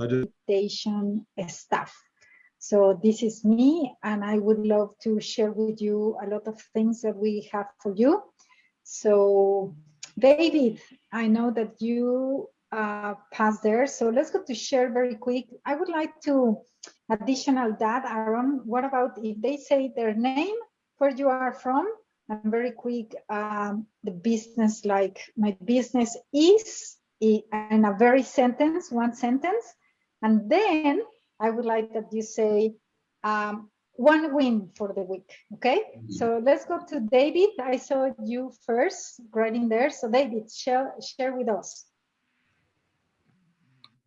meditation staff. So this is me, and I would love to share with you a lot of things that we have for you. So David, I know that you uh, passed there, so let's go to share very quick. I would like to additional that, Aaron, what about if they say their name, where you are from, and very quick, um, the business, like my business is, in a very sentence, one sentence, and then I would like that you say um, one win for the week, okay? Mm -hmm. So let's go to David. I saw you first right in there. So David, share, share with us.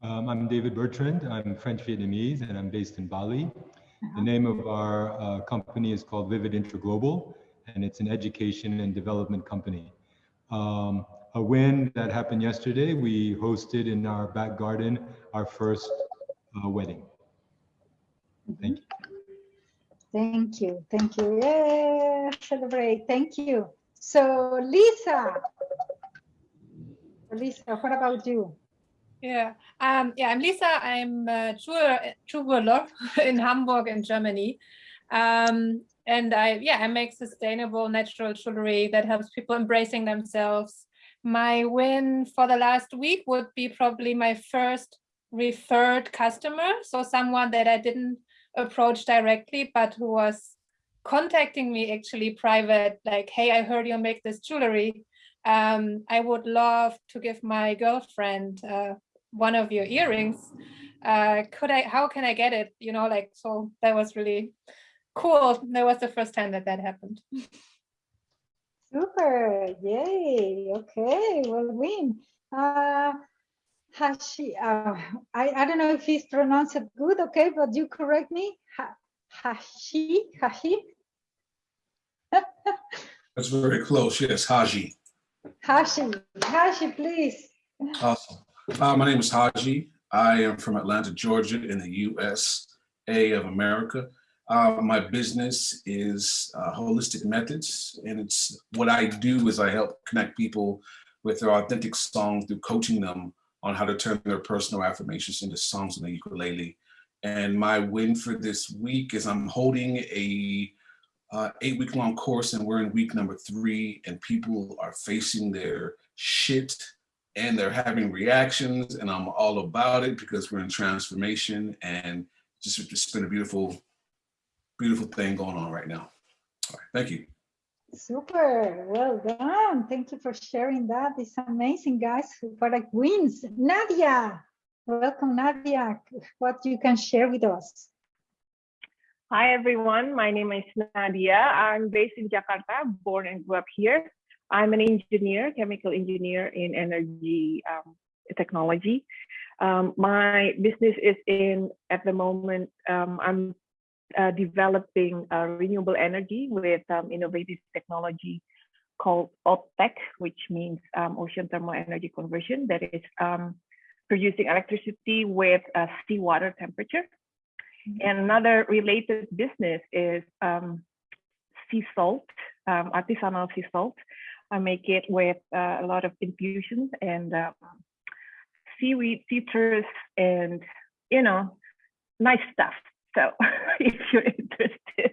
Um, I'm David Bertrand. I'm French Vietnamese and I'm based in Bali. Uh -huh. The name of our uh, company is called Vivid Interglobal and it's an education and development company. Um, a win that happened yesterday, we hosted in our back garden our first uh, wedding. Thank you. Thank you. Thank you. Yeah, celebrate. Thank you. So Lisa, Lisa, what about you? Yeah, um, yeah, I'm Lisa. I'm a jeweler in Hamburg in Germany. Um, and I, yeah, I make sustainable natural jewelry that helps people embracing themselves. My win for the last week would be probably my first referred customer. So someone that I didn't approach directly, but who was contacting me actually private, like, hey, I heard you make this jewelry. Um, I would love to give my girlfriend uh, one of your earrings. Uh, could I, how can I get it? You know, like, so that was really cool. That was the first time that that happened. Super, yay, okay, well, win. Uh, Hashi, uh, I, I don't know if he's pronounced it good, okay, but you correct me. Ha, hashi, Hashi. That's very close, yes, Haji. Hashi, Hashi, please. Awesome. Uh, my name is Haji. I am from Atlanta, Georgia in the USA of America. Uh, my business is uh, Holistic Methods, and it's what I do is I help connect people with their authentic song through coaching them on how to turn their personal affirmations into songs on the ukulele. And my win for this week is I'm holding a uh, eight week long course and we're in week number three and people are facing their shit and they're having reactions and I'm all about it because we're in transformation and just it's been a beautiful beautiful thing going on right now. All right, thank you. Super, well done. Thank you for sharing that. It's amazing, guys. What like wins. Nadia, welcome, Nadia. What you can share with us? Hi, everyone. My name is Nadia. I'm based in Jakarta, born and grew up here. I'm an engineer, chemical engineer in energy um, technology. Um, my business is in, at the moment, um, I'm uh, developing uh, renewable energy with um, innovative technology called OTEC, which means um, ocean thermal energy conversion, that is um, producing electricity with uh, seawater temperature. Mm -hmm. And another related business is um, sea salt, um, artisanal sea salt. I make it with uh, a lot of infusions and um, seaweed, citrus, and you know, nice stuff. So if you're interested,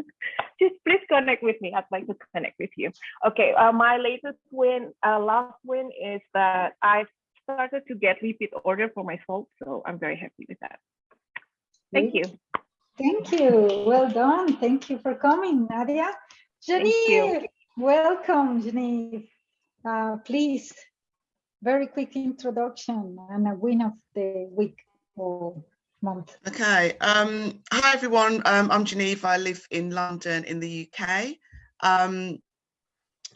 just please connect with me. I'd like to connect with you. Okay, uh, my latest win, uh, last win is that I've started to get repeat order for my salt. So I'm very happy with that. Thank you. Thank you. Well done. Thank you for coming, Nadia. Genevieve, welcome, Genevieve. Uh, please, very quick introduction and a win of the week. Or Okay. Um, hi, everyone. Um, I'm Genevieve. I live in London in the UK. Um,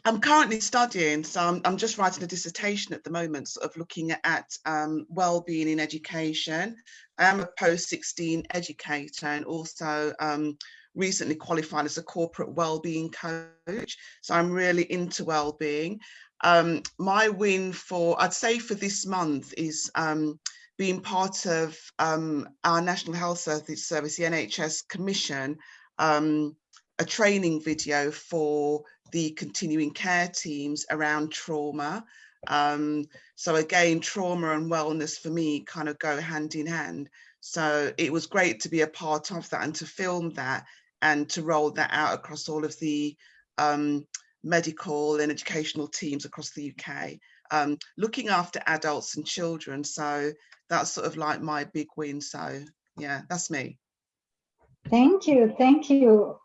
I'm currently studying, so I'm, I'm, just writing a dissertation at the moment, sort of looking at um, well-being in education. I am a post-16 educator and also um, recently qualified as a corporate well-being coach. So I'm really into well-being. Um, my win for, I'd say for this month is being part of um, our National Health Service, the NHS Commission, um, a training video for the continuing care teams around trauma. Um, so again, trauma and wellness for me kind of go hand in hand. So it was great to be a part of that and to film that and to roll that out across all of the um, medical and educational teams across the UK, um, looking after adults and children. So that's sort of like my big win. So yeah, that's me. Thank you, thank you.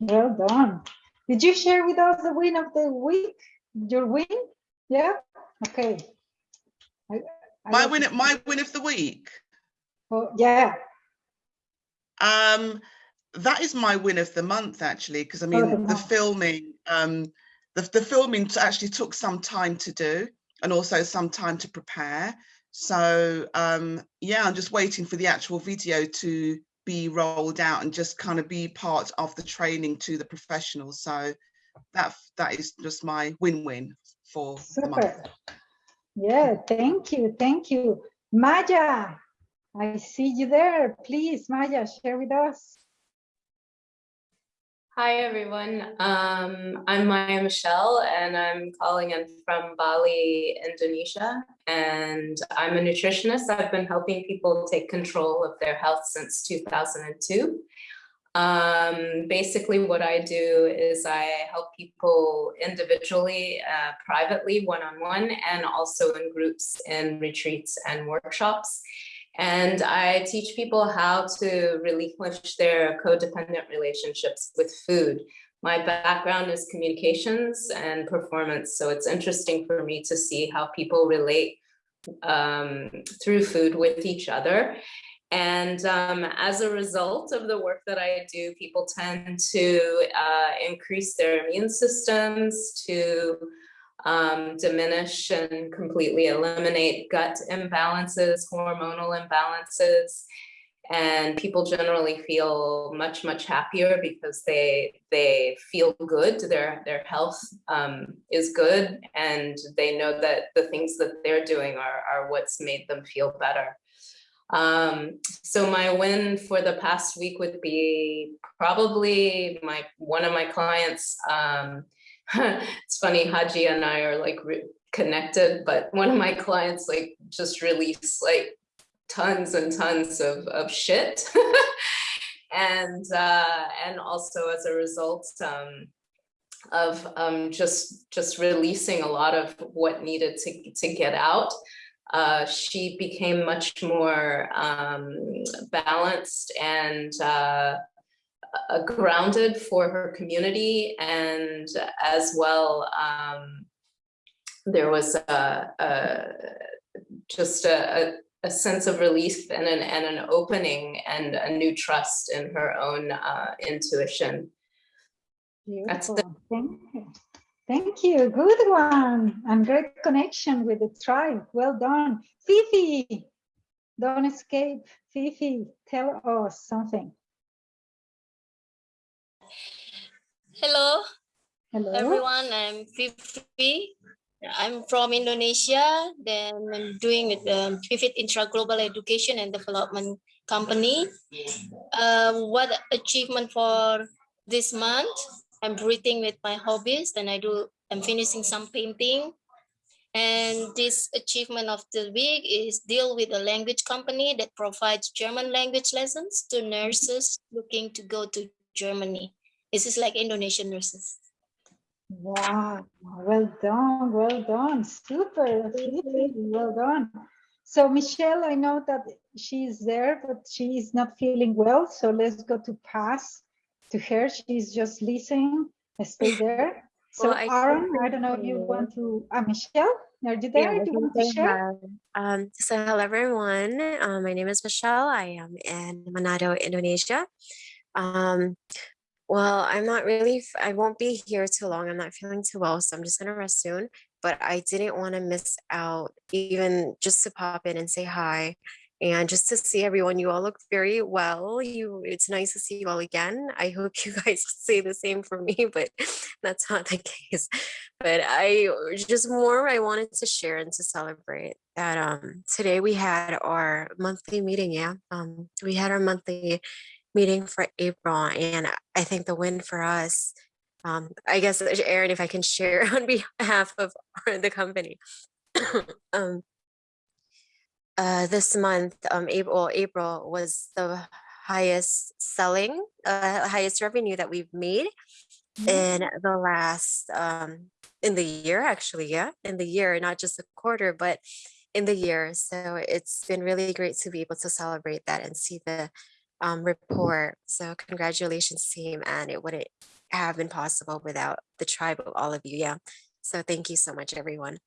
Well done. Did you share with us the win of the week? Your win? Yeah. Okay. I, I My win, my win of the week. Oh, yeah. Um, that is my win of the month, actually, because I Oh, mean, the the filming, um, the, the filming actually took some time to do and also some time to prepare. So um, yeah, I'm just waiting for the actual video to be rolled out and just kind of be part of the training to the professionals. So that that is just my win-win for. Super. Yeah, thank you, thank you. Maya, I see you there. Please, Maya, share with us. Hi, everyone. Um, I'm Maya Michelle, and I'm calling in from Bali, Indonesia. And I'm a nutritionist. I've been helping people take control of their health since 2002. Um, basically, what I do is I help people individually, uh, privately, one on one, and also in groups in retreats and workshops. And I teach people how to relinquish their codependent relationships with food. My background is communications and performance, so it's interesting for me to see how people relate um, through food with each other. And um, as a result of the work that I do, people tend to uh, increase their immune systems, to um, diminish and completely eliminate gut imbalances, hormonal imbalances, and people generally feel much much happier because they they feel good. Their their health um, is good, and they know that the things that they're doing are are what's made them feel better. Um, so my win for the past week would be probably my one of my clients. Um, it's funny, Haji and I are like connected, but one of my clients like just released like tons and tons of, of shit. and uh, and also as a result um, of um, just just releasing a lot of what needed to, to get out. Uh, she became much more um, balanced and uh, uh, grounded for her community and as well um, there was a, a just a, a, sense of relief and an, and an opening and a new trust in her own uh, intuition. Beautiful. Thank you. Thank you. Good one. And great connection with the tribe. Well done. Fifi, don't escape. Fifi, tell us something. Hello, Hello. everyone. I'm Fifi. I'm from Indonesia. Then I'm doing with the Vivid Interglobal Education and Development Company. Um, what achievement for this month? I'm breathing with my hobbies. Then I do. I'm finishing some painting. And this achievement of the week is deal with a language company that provides German language lessons to nurses looking to go to Germany. This is like Indonesian nurses. Wow, well done, well done, super, well done. So Michelle, I know that she's there, but she is not feeling well. So let's go to pass to her. She's just listening. Stay there. So Well, I Aaron, I don't know if you want to, uh, Michelle, are you there? I Do you want to share? Um, so hello everyone. Um, my name is Michelle. I am in Manado, Indonesia. Um, well, I'm not really, I won't be here too long. I'm not feeling too well, so I'm just gonna rest soon. But I didn't want to miss out, even just to pop in and say hi. And just to see everyone, you all look very well. You, it's nice to see you all again. I hope you guys say the same for me, but that's not the case. But I just more I wanted to share and to celebrate that um today we had our monthly meeting. Yeah, um we had our monthly meeting for April, and I think the win for us. Um, I guess Aaron, if I can share on behalf of the company, um, uh, this month, um, April, April was the highest selling, uh, highest revenue that we've made in the last, um, in the year, actually, yeah, in the year, not just a quarter, but in the year. So it's been really great to be able to celebrate that and see the um, report. So congratulations, team, and it wouldn't have been possible without the tribe of all of you. Yeah. So thank you so much, everyone.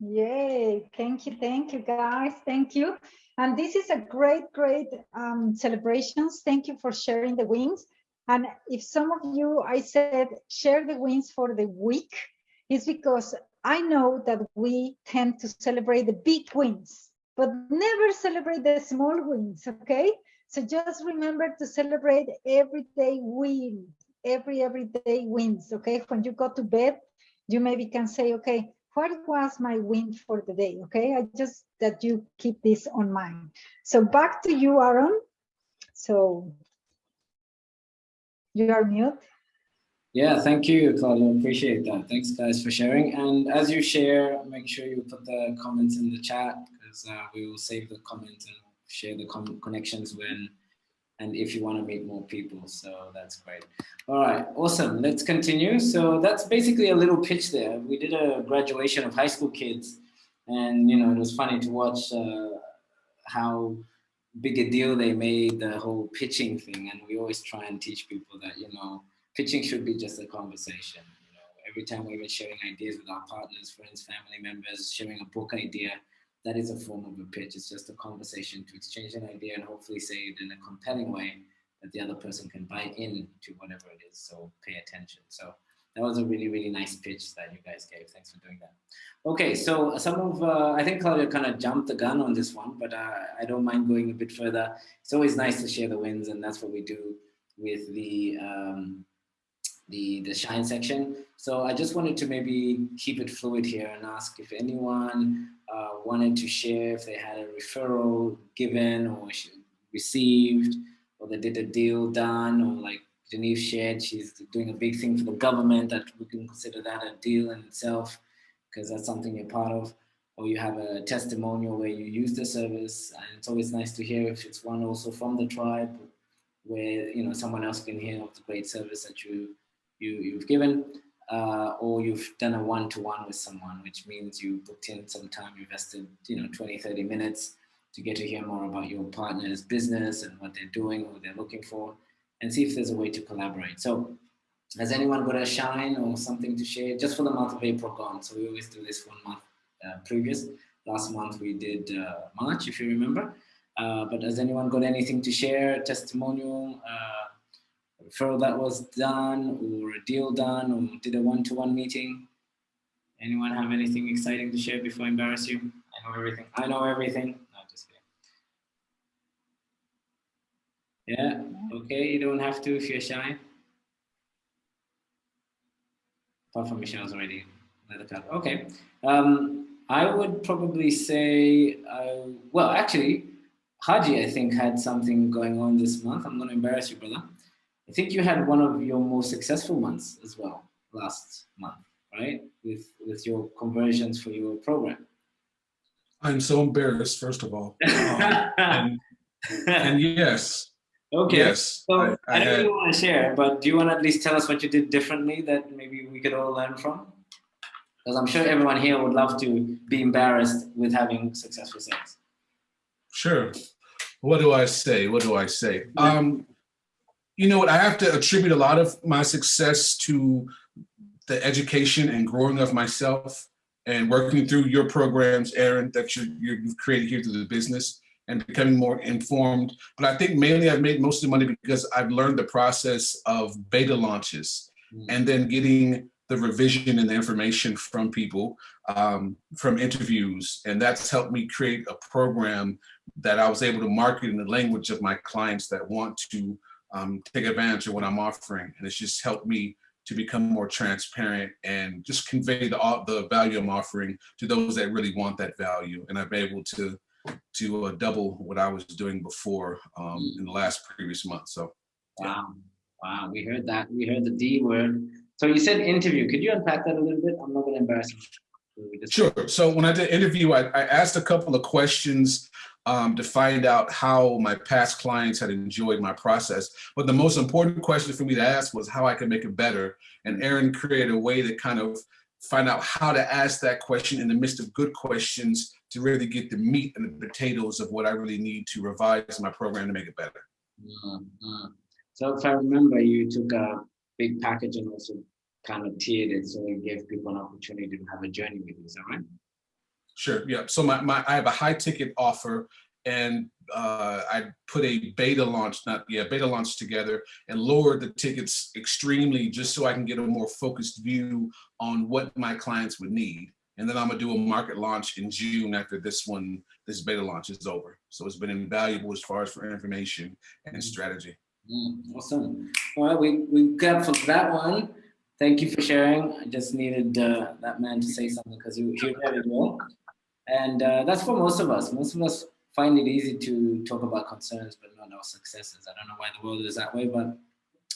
Yay, thank you, thank you guys, thank you. And this is a great, great um, celebrations. Thank you for sharing the wins. And if some of you, I said, share the wins for the week, is because I know that we tend to celebrate the big wins, but never celebrate the small wins, okay? So just remember to celebrate everyday win, every everyday wins, okay? When you go to bed, you maybe can say, okay, what was my win for the day, okay? I just that you keep this on mind. So back to you, Aaron. So you are mute. Yeah, thank you, Claudia. Appreciate that. Thanks, guys, for sharing. And as you share, make sure you put the comments in the chat because uh, we will save the comments and share the connections when and if you want to meet more people. So that's great. All right, awesome. Let's continue. So that's basically a little pitch there. We did a graduation of high school kids, and you know it was funny to watch uh, how big a deal they made the whole pitching thing. And we always try and teach people that you know pitching should be just a conversation. You know, every time we're sharing ideas with our partners, friends, family members, sharing a book idea, that is a form of a pitch. It's just a conversation to exchange an idea and hopefully say it in a compelling way that the other person can buy in to whatever it is. So pay attention. So that was a really, really nice pitch that you guys gave. Thanks for doing that. Okay, so some of, uh, I think Claudia kind of jumped the gun on this one, but uh, I don't mind going a bit further. It's always nice to share the wins and that's what we do with the um, the, the shine section. So I just wanted to maybe keep it fluid here and ask if anyone uh, wanted to share if they had a referral given or received, or they did a deal done, or like Genevieve shared, she's doing a big thing for the government that we can consider that a deal in itself, because that's something you're part of, or you have a testimonial where you use the service, and it's always nice to hear if it's one also from the tribe, where you know someone else can hear of the great service that you you, you've given, uh, or you've done a one-to-one -one with someone, which means you booked in some time, invested, you know, 20, 30 minutes to get to hear more about your partner's business and what they're doing, what they're looking for, and see if there's a way to collaborate. So has anyone got a shine or something to share just for the month of April gone? So we always do this one month uh, previous. Last month we did uh, March, if you remember. Uh, but has anyone got anything to share, testimonial, uh, referral that was done or a deal done or did a one-to-one -one meeting? Anyone have anything exciting to share before I embarrass you? I know everything. I know everything. No, just kidding. Yeah, okay, you don't have to if you're shy. Apart from Michelle's already it out. Okay. Um, I would probably say, uh, well, actually, Haji, I think, had something going on this month. I'm going to embarrass you, brother. I think you had one of your most successful months as well last month, right? With with your conversions for your program. I'm so embarrassed, first of all. Um, and, and, yes. Okay. Yes. So I, I, I don't really want to share, but do you want to at least tell us what you did differently that maybe we could all learn from? Because I'm sure everyone here would love to be embarrassed with having successful sales. Sure. What do I say? What do I say? Um, you know what, I have to attribute a lot of my success to the education and growing of myself and working through your programs, Aaron, that you, you've created here through the business and becoming more informed. But I think mainly I've made most of the money because I've learned the process of beta launches mm. and then getting the revision and the information from people, um, from interviews. And that's helped me create a program that I was able to market in the language of my clients that want to um, take advantage of what I'm offering. And it's just helped me to become more transparent and just convey the, the value I'm offering to those that really want that value. And I've been able to, to uh, double what I was doing before um, in the last previous month. So. Wow. Wow. We heard that. We heard the D word. So you said interview. Could you unpack that a little bit? I'm not going to embarrass you. Sure. So when I did interview, I, I asked a couple of questions um, to find out how my past clients had enjoyed my process. But the most important question for me to ask was how I could make it better. And Aaron created a way to kind of find out how to ask that question in the midst of good questions to really get the meat and the potatoes of what I really need to revise my program to make it better. Mm -hmm. So if I remember, you took a big package and also kind of tiered it so it gave people an opportunity to have a journey with you, is that right? Sure, yeah. So my, my I have a high ticket offer and uh, I put a beta launch, not yeah, beta launch together and lowered the tickets extremely just so I can get a more focused view on what my clients would need. And then I'm gonna do a market launch in June after this one, this beta launch is over. So it's been invaluable as far as for information and mm. strategy. Mm, awesome. All right, we, we got for that one. Thank you for sharing. I just needed uh, that man to say something because he, he read it well. And uh, that's for most of us. Most of us find it easy to talk about concerns, but not our successes. I don't know why the world is that way, but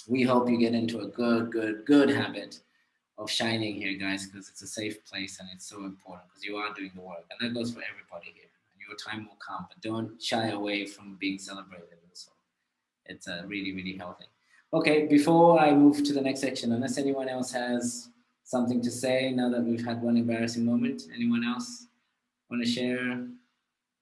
we hope you get into a good, good, good habit of shining here, guys, because it's a safe place and it's so important because you are doing the work. And that goes for everybody here. And your time will come, but don't shy away from being celebrated also. It's uh, really, really healthy. Okay, before I move to the next section, unless anyone else has something to say now that we've had one embarrassing moment, anyone else want to share?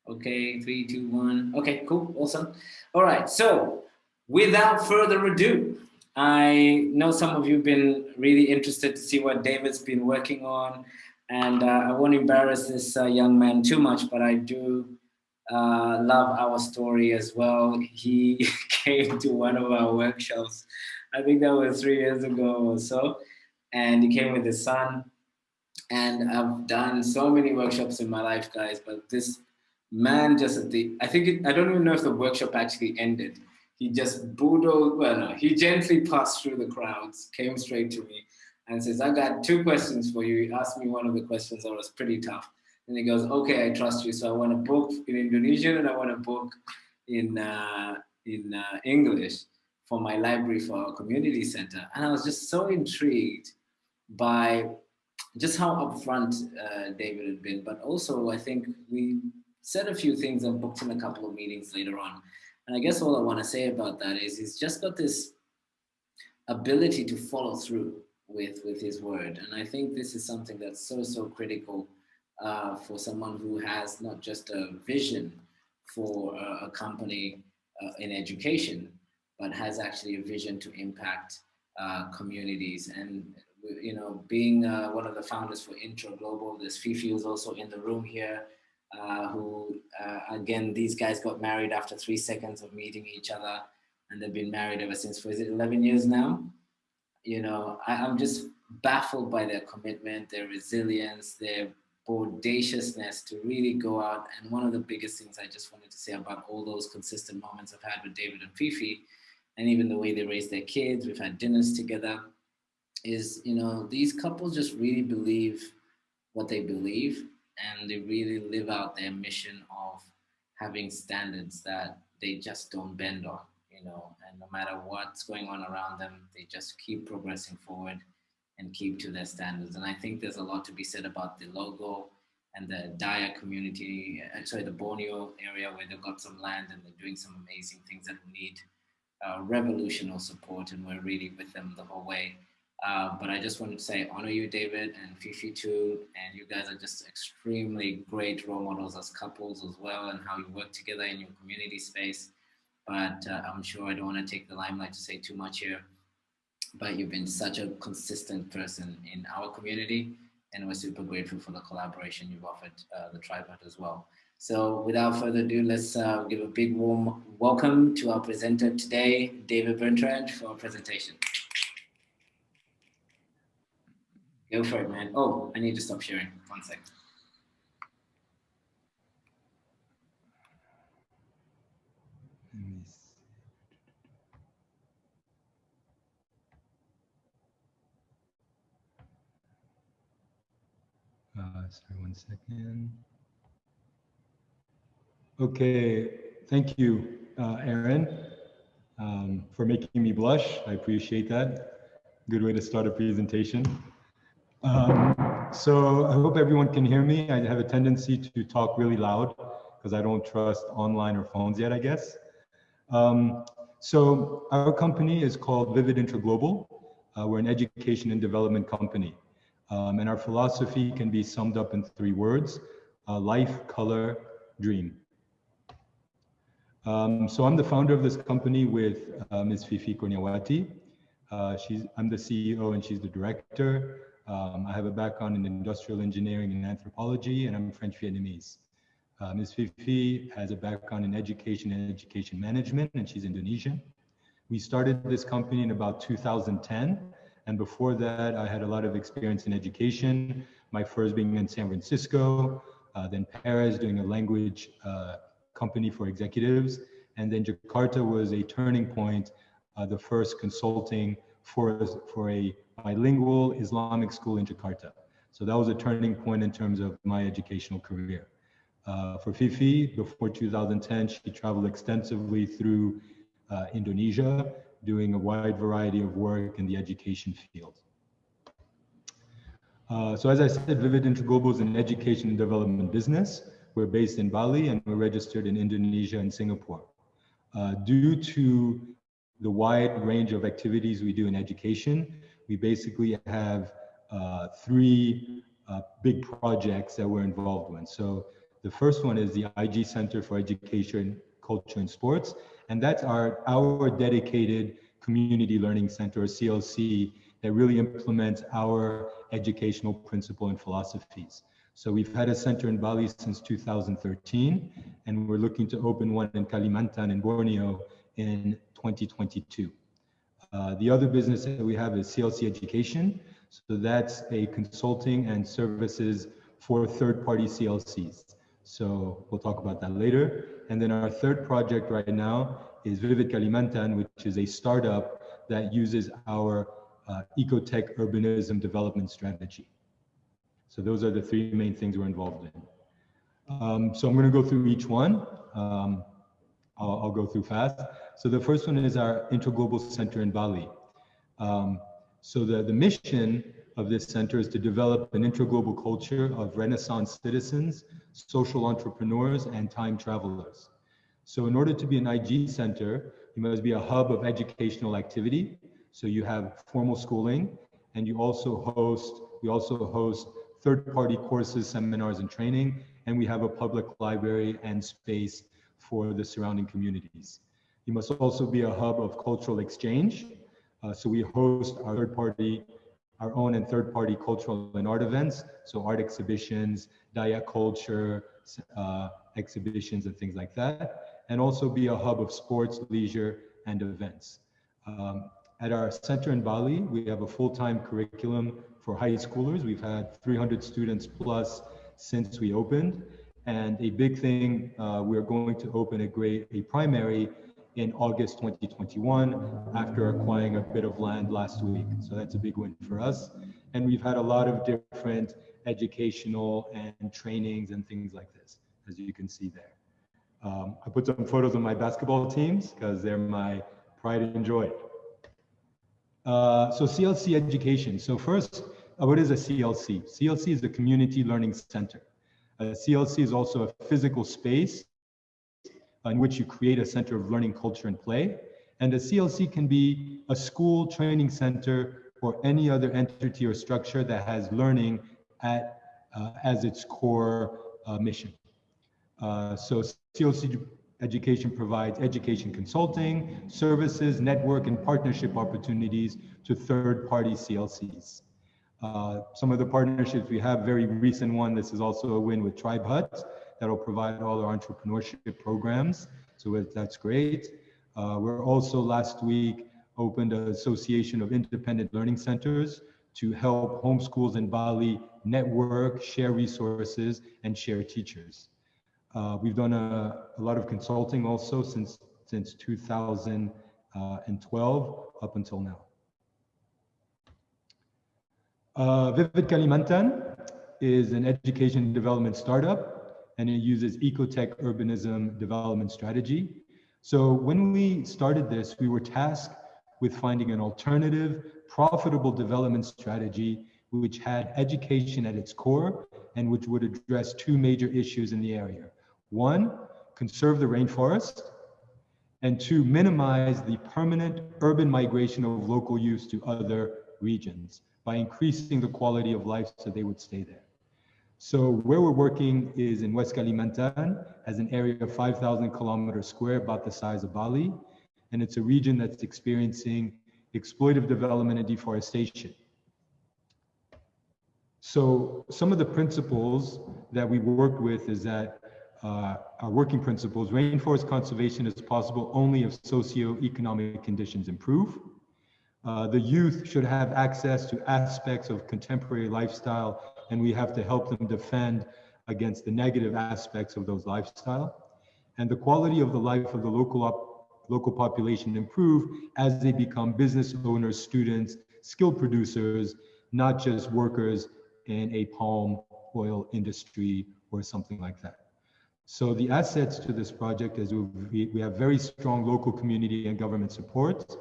Okay, three, two, one. Okay, cool, awesome. All right, so without further ado, I know some of you have been really interested to see what David's been working on, and uh, I won't embarrass this uh, young man too much, but I do uh, love our story as well. He came to one of our workshops, I think that was three years ago or so, and he came with his son. And I've done so many workshops in my life, guys, but this man just at the, I think, it, I don't even know if the workshop actually ended. He just bulldozed, well, no, he gently passed through the crowds, came straight to me and says, I got two questions for you. He asked me one of the questions that was pretty tough. And he goes, okay, I trust you. So I want to book in Indonesian and I want to book in, uh, in uh, English for my library for our community center. And I was just so intrigued by just how upfront uh, David had been, but also I think we said a few things and booked in a couple of meetings later on. And I guess all I want to say about that is he's just got this ability to follow through with, with his word. And I think this is something that's so, so critical uh, for someone who has not just a vision for a, a company uh, in education, but has actually a vision to impact uh, communities. And, you know, being uh, one of the founders for Interglobal, this Fifi is also in the room here, uh, who, uh, again, these guys got married after three seconds of meeting each other and they've been married ever since, for is it 11 years now? You know, I, I'm just baffled by their commitment, their resilience, their audaciousness to really go out. And one of the biggest things I just wanted to say about all those consistent moments I've had with David and Fifi, and even the way they raise their kids, we've had dinners together, is, you know, these couples just really believe what they believe and they really live out their mission of having standards that they just don't bend on, you know, and no matter what's going on around them, they just keep progressing forward and keep to their standards. And I think there's a lot to be said about the logo and the Dayak community, uh, sorry, the Borneo area where they've got some land and they're doing some amazing things that need uh, revolutionary support and we're really with them the whole way. Uh, but I just wanted to say honor you, David, and Fifi too. And you guys are just extremely great role models as couples as well and how you work together in your community space. But uh, I'm sure I don't want to take the limelight to say too much here but you've been such a consistent person in our community and we're super grateful for the collaboration you've offered uh, the tripod as well. So without further ado, let's uh, give a big warm welcome to our presenter today, David Bertrand, for our presentation. Go for it, man. Oh, I need to stop sharing. One second. Uh, sorry, one second. Okay, thank you, uh, Aaron, um, for making me blush. I appreciate that. Good way to start a presentation. Um, so I hope everyone can hear me. I have a tendency to talk really loud because I don't trust online or phones yet, I guess. Um, so our company is called Vivid Interglobal. Uh, we're an education and development company. Um, and our philosophy can be summed up in three words, uh, life, color, dream. Um, so I'm the founder of this company with uh, Ms. Fifi Kurniawati. Uh, she's, I'm the CEO and she's the director. Um, I have a background in industrial engineering and anthropology, and I'm French Vietnamese. Uh, Ms. Fifi has a background in education and education management, and she's Indonesian. We started this company in about 2010, and before that, I had a lot of experience in education. My first being in San Francisco, uh, then Paris, doing a language uh, company for executives, and then Jakarta was a turning point, uh, the first consulting for for a bilingual Islamic school in Jakarta. So that was a turning point in terms of my educational career. Uh, for Fifi, before 2010, she traveled extensively through uh, Indonesia, doing a wide variety of work in the education field. Uh, so as I said, Vivid Interglobal is an education and development business. We're based in Bali and we're registered in Indonesia and Singapore. Uh, due to the wide range of activities we do in education, we basically have uh, three uh, big projects that we're involved in. So the first one is the IG Center for Education, Culture and Sports, and that's our, our dedicated community learning center, or CLC, that really implements our educational principle and philosophies. So we've had a center in Bali since 2013, and we're looking to open one in Kalimantan in Borneo in 2022. Uh, the other business that we have is CLC Education. So that's a consulting and services for third-party CLCs. So we'll talk about that later. And then our third project right now is Vivid Kalimantan, which is a startup that uses our uh, ecotech urbanism development strategy. So those are the three main things we're involved in. Um, so I'm going to go through each one. Um, I'll, I'll, go through fast. So the first one is our Interglobal Center in Bali. Um, so the, the mission of this center is to develop an interglobal culture of Renaissance citizens, social entrepreneurs, and time travelers. So in order to be an IG center, you must be a hub of educational activity. So you have formal schooling, and you also host, we also host third-party courses, seminars, and training, and we have a public library and space for the surrounding communities. It must also be a hub of cultural exchange. Uh, so we host our third-party, our own and third-party cultural and art events. So art exhibitions, Dayak culture, uh, exhibitions and things like that. And also be a hub of sports, leisure, and events. Um, at our center in Bali, we have a full-time curriculum for high schoolers. We've had 300 students plus since we opened. And a big thing, uh, we're going to open a grade, a primary in August 2021 after acquiring a bit of land last week. So that's a big win for us. And we've had a lot of different educational and trainings and things like this, as you can see there. Um, I put some photos of my basketball teams because they're my pride and joy. Uh, so CLC education. So first, uh, what is a CLC? CLC is the Community Learning Center. A CLC is also a physical space in which you create a center of learning, culture, and play. And a CLC can be a school training center or any other entity or structure that has learning at, uh, as its core uh, mission. Uh, so CLC education provides education consulting, services, network, and partnership opportunities to third-party CLCs. Uh, some of the partnerships we have, very recent one, this is also a win with Tribe Hut, that'll provide all our entrepreneurship programs. So that's great. Uh, we're also last week opened an association of independent learning centers to help homeschools in Bali network, share resources, and share teachers. Uh, we've done a, a, lot of consulting also since, since 2012 up until now. Uh, Vivid Kalimantan is an education development startup and it uses ecotech urbanism development strategy. So when we started this, we were tasked with finding an alternative, profitable development strategy which had education at its core and which would address two major issues in the area. One, conserve the rainforest, and two, minimize the permanent urban migration of local youth to other regions by increasing the quality of life so they would stay there. So where we're working is in West Kalimantan as an area of 5,000 kilometers square, about the size of Bali. And it's a region that's experiencing exploitive development and deforestation. So some of the principles that we worked with is that uh, our working principles, rainforest conservation is possible only if socio-economic conditions improve. Uh, the youth should have access to aspects of contemporary lifestyle and we have to help them defend against the negative aspects of those lifestyle. And the quality of the life of the local, local population improve as they become business owners, students, skilled producers, not just workers in a palm oil industry or something like that. So the assets to this project is we, we have very strong local community and government support.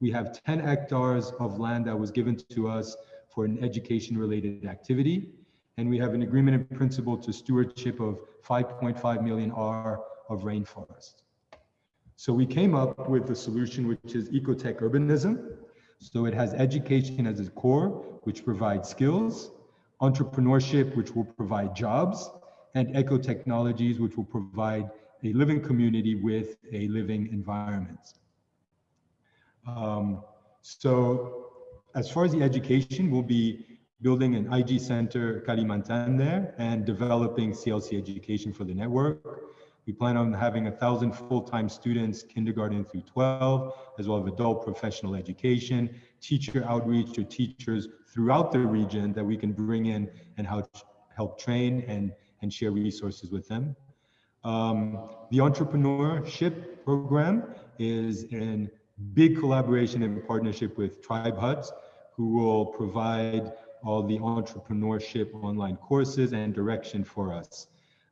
We have 10 hectares of land that was given to us for an education related activity. And we have an agreement in principle to stewardship of 5.5 million R of rainforest. So we came up with a solution which is ecotech urbanism. So it has education as its core, which provides skills, entrepreneurship, which will provide jobs, and eco technologies, which will provide a living community with a living environment. Um, so as far as the education, we'll be building an IG center Kalimantan there and developing CLC education for the network. We plan on having a thousand full-time students, kindergarten through 12, as well as adult professional education, teacher outreach to teachers throughout the region that we can bring in and help, train and and share resources with them. Um, the entrepreneurship program is in big collaboration and partnership with Tribe Huts, who will provide all the entrepreneurship online courses and direction for us.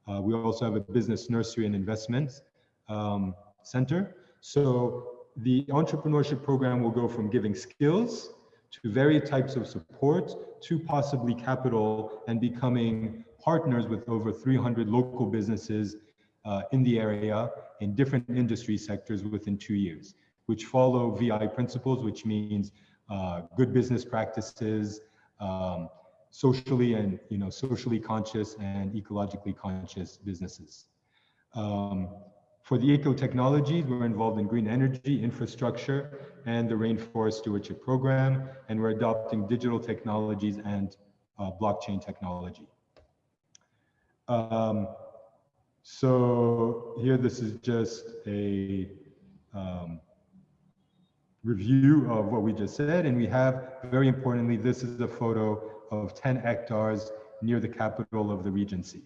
Uh, we also have a business nursery and investment um, center. So the entrepreneurship program will go from giving skills to various types of support to possibly capital and becoming partners with over 300 local businesses uh, in the area in different industry sectors within two years, which follow VI principles, which means uh, good business practices, um, socially and you know socially conscious and ecologically conscious businesses. Um, for the eco technologies, we're involved in green energy, infrastructure, and the rainforest stewardship program, and we're adopting digital technologies and uh, blockchain technology. Um, so here, this is just a um, review of what we just said. And we have, very importantly, this is a photo of 10 hectares near the capital of the Regency.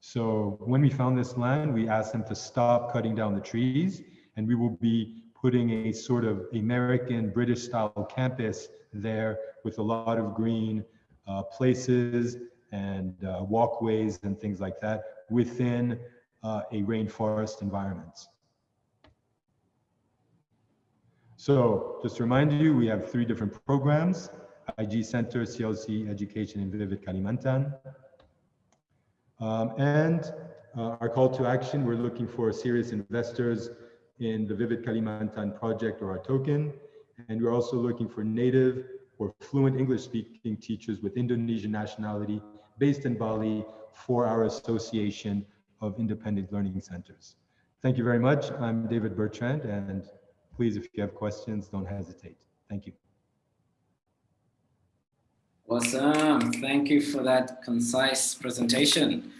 So when we found this land, we asked them to stop cutting down the trees and we will be putting a sort of American British style campus there with a lot of green uh, places and uh, walkways and things like that within uh, a rainforest environment. So just to remind you, we have three different programs, IG Center, CLC Education, and Vivid Kalimantan. Um, and uh, our call to action, we're looking for serious investors in the Vivid Kalimantan project or our token. And we're also looking for native or fluent English speaking teachers with Indonesian nationality based in Bali for our Association of Independent Learning Centers. Thank you very much. I'm David Bertrand, and please, if you have questions, don't hesitate. Thank you. Awesome. Thank you for that concise presentation.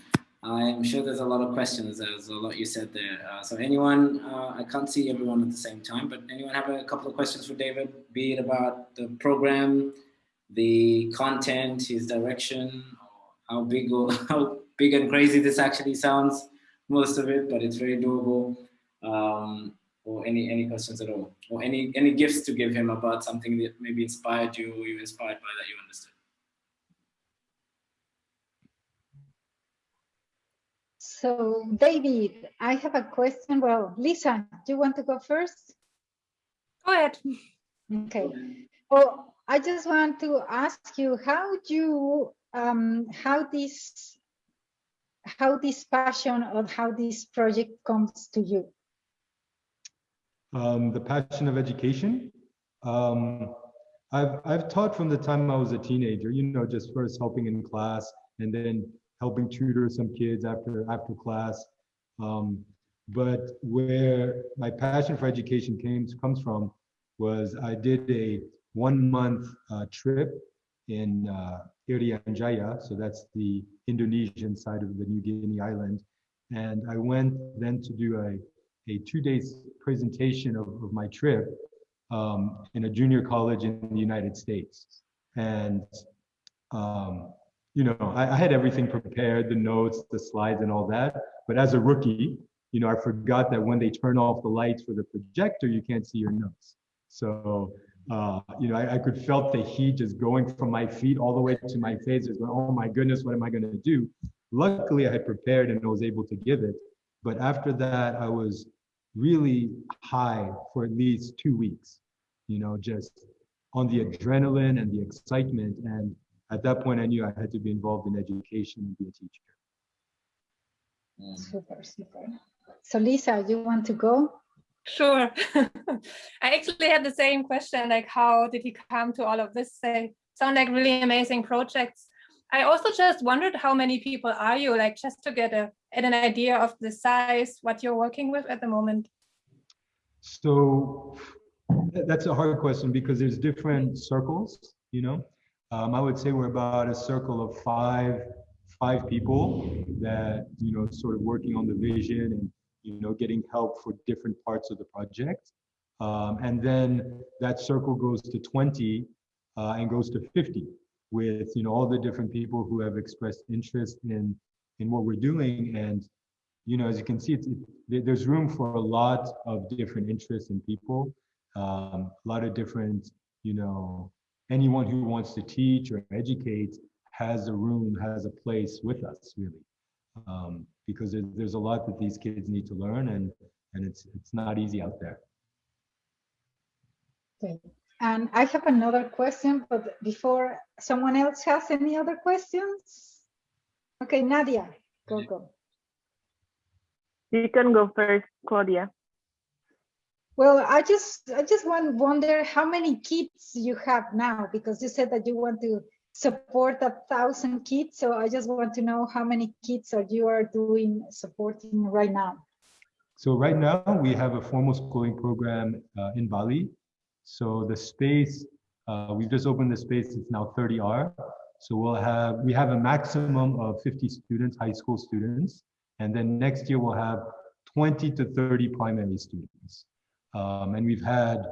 I'm sure there's a lot of questions. There's a lot you said there. Uh, so anyone, uh, I can't see everyone at the same time, but anyone have a couple of questions for David, be it about the program, the content, his direction, how big or how big and crazy this actually sounds, most of it, but it's very doable. Um, or any any questions at all, or any any gifts to give him about something that maybe inspired you, or you inspired by that you understood. So David, I have a question. Well, Lisa, do you want to go first? Go ahead. Okay. Well, I just want to ask you how do you um, how this how this passion or how this project comes to you. Um, the passion of education. Um, I've I've taught from the time I was a teenager. You know, just first helping in class and then helping tutor some kids after after class. Um, but where my passion for education came comes from was I did a one month uh, trip in uh, Irian Jaya, so that's the Indonesian side of the New Guinea island. And I went then to do a, a two days presentation of, of my trip um, in a junior college in the United States. And, um, you know, I, I had everything prepared, the notes, the slides and all that. But as a rookie, you know, I forgot that when they turn off the lights for the projector, you can't see your notes. So, uh, you know, I, I, could felt the heat just going from my feet all the way to my face. It's oh my goodness, what am I going to do? Luckily, I had prepared and I was able to give it. But after that, I was really high for at least two weeks, you know, just on the adrenaline and the excitement. And at that point, I knew I had to be involved in education and be a teacher. Super, super. So Lisa, you want to go? Sure. I actually had the same question, like how did he come to all of this? They sound like really amazing projects. I also just wondered how many people are you, like just to get a get an idea of the size, what you're working with at the moment. So that's a hard question because there's different circles, you know. Um, I would say we're about a circle of five five people that you know sort of working on the vision and you know, getting help for different parts of the project. Um, and then that circle goes to 20 uh, and goes to 50 with, you know, all the different people who have expressed interest in, in what we're doing. And, you know, as you can see, it's, it, there's room for a lot of different interests in people, um, a lot of different, you know, anyone who wants to teach or educate has a room, has a place with us, really. Um, because there's, there's a lot that these kids need to learn and, and it's, it's not easy out there. Okay. And I have another question, but before someone else has any other questions? Okay, Nadia, go, go. You can go first, Claudia. Well, I just I just want wonder how many kids you have now because you said that you want to support a thousand kids. So I just want to know how many kids are you are doing supporting right now? So right now we have a formal schooling program uh, in Bali. So the space, uh, we've just opened the space, it's now 30R. So we'll have, we have a maximum of 50 students, high school students. And then next year we'll have 20 to 30 primary students. Um, and we've had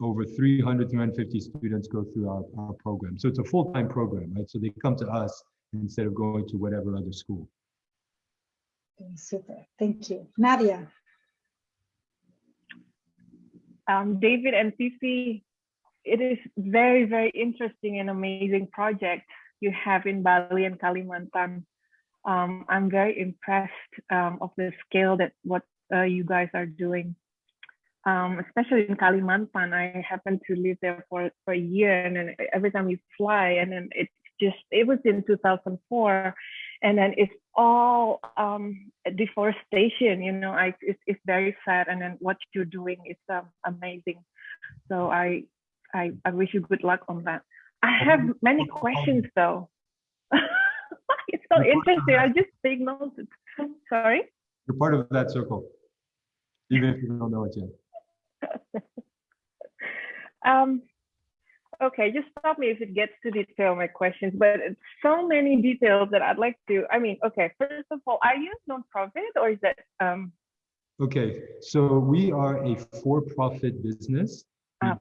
over 300, 350 students go through our, our program. So it's a full-time program, right? So they come to us instead of going to whatever other school. Super, thank you. Nadia. Um, David and Fifi, it is very, very interesting and amazing project you have in Bali and Kalimantan. Um, I'm very impressed um, of the scale that what uh, you guys are doing um, especially in Kalimantan, I happened to live there for, for a year and then every time we fly and then it's just, it was in 2004 and then it's all um, deforestation, you know, I, it's, it's very sad and then what you're doing is um, amazing. So I, I, I wish you good luck on that. I have many questions though. it's so interesting. I just take notes. Sorry? You're part of that circle, even if you don't know it yet. um, okay, just stop me if it gets to detail my questions, but it's so many details that I'd like to, I mean, okay, first of all, are you non-profit or is that? Um... Okay, so we are a for-profit business.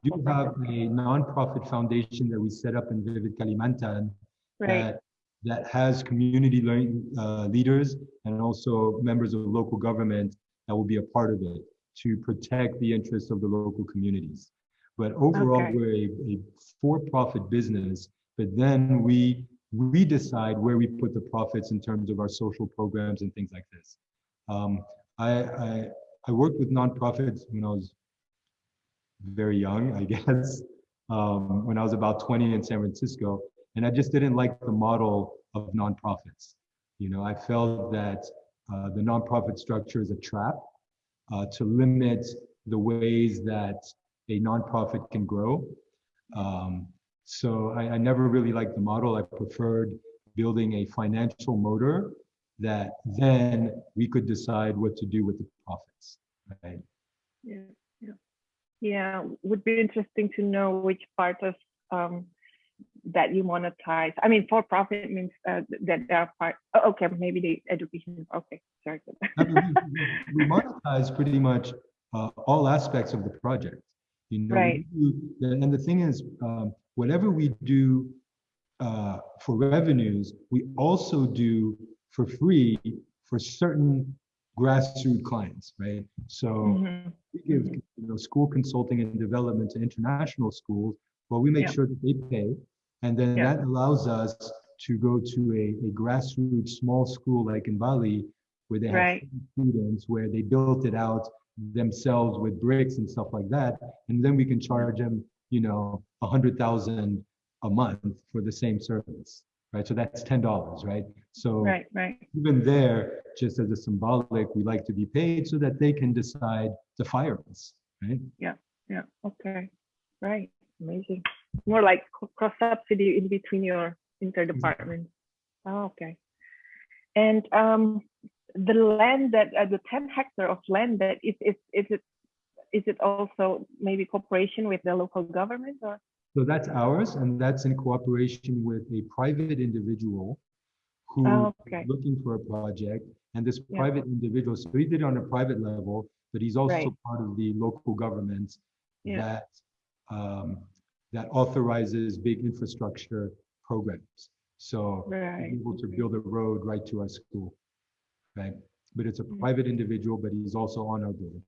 We do have a non-profit foundation that we set up in Vivid Kalimantan right. that, that has community learning, uh, leaders and also members of local government that will be a part of it to protect the interests of the local communities. But overall, okay. we're a, a for-profit business, but then we we decide where we put the profits in terms of our social programs and things like this. Um, I, I, I worked with nonprofits when I was very young, I guess. um, when I was about 20 in San Francisco, and I just didn't like the model of nonprofits. You know, I felt that uh, the nonprofit structure is a trap uh, to limit the ways that a nonprofit can grow. Um, so I, I never really liked the model. I preferred building a financial motor that then we could decide what to do with the profits, right? Yeah, yeah. Would be interesting to know which part of um, that you monetize. I mean, for profit means uh, that there are part. Oh, okay, maybe the education. Okay, sorry. I mean, we, we monetize pretty much uh, all aspects of the project. You know, right. do, and the thing is, um, whatever we do uh, for revenues, we also do for free for certain grassroots clients, right? So Mhm. we give you know school consulting and development to international schools. Well, we make Yeah. sure that they pay, and then Yeah. that allows us to go to a, a grassroots small school like in Bali, where they have Right. students, where they built it out themselves with bricks and stuff like that, and then we can charge them, you know, a hundred thousand a month for the same service, right? So that's ten dollars, right? So Right, right. even there, just as a symbolic, we like to be paid so that they can decide to fire us, right? Yeah, yeah. Okay, right. Amazing. More like cross subsidy in between your interdepartment. Oh, okay. And um, the land that uh, the 10 hectare of land that is is is it is it also maybe cooperation with the local government or So that's ours, and that's in cooperation with a private individual who Oh, is looking for a project. And this Yeah. private individual, so he did it on a private level, but he's also Right. part of the local government Yeah. that um, that authorizes big infrastructure programs. So Right, able to build a road right to our school, right? But it's a Mm. private individual, but he's also on our board.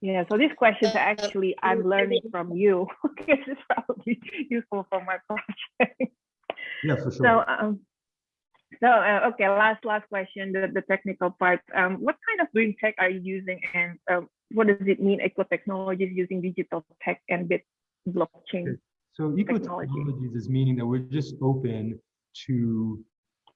Yeah, so these questions are Uh, actually I'm learning from you because it's probably useful for my project. Yeah, for So, sure. um, so uh, okay, last last question, the, the technical part. Um, what kind of green tech are you using, and um, what does it mean? Eco technologies using digital tech and bit blockchain. So eco technologies is meaning that we're just open to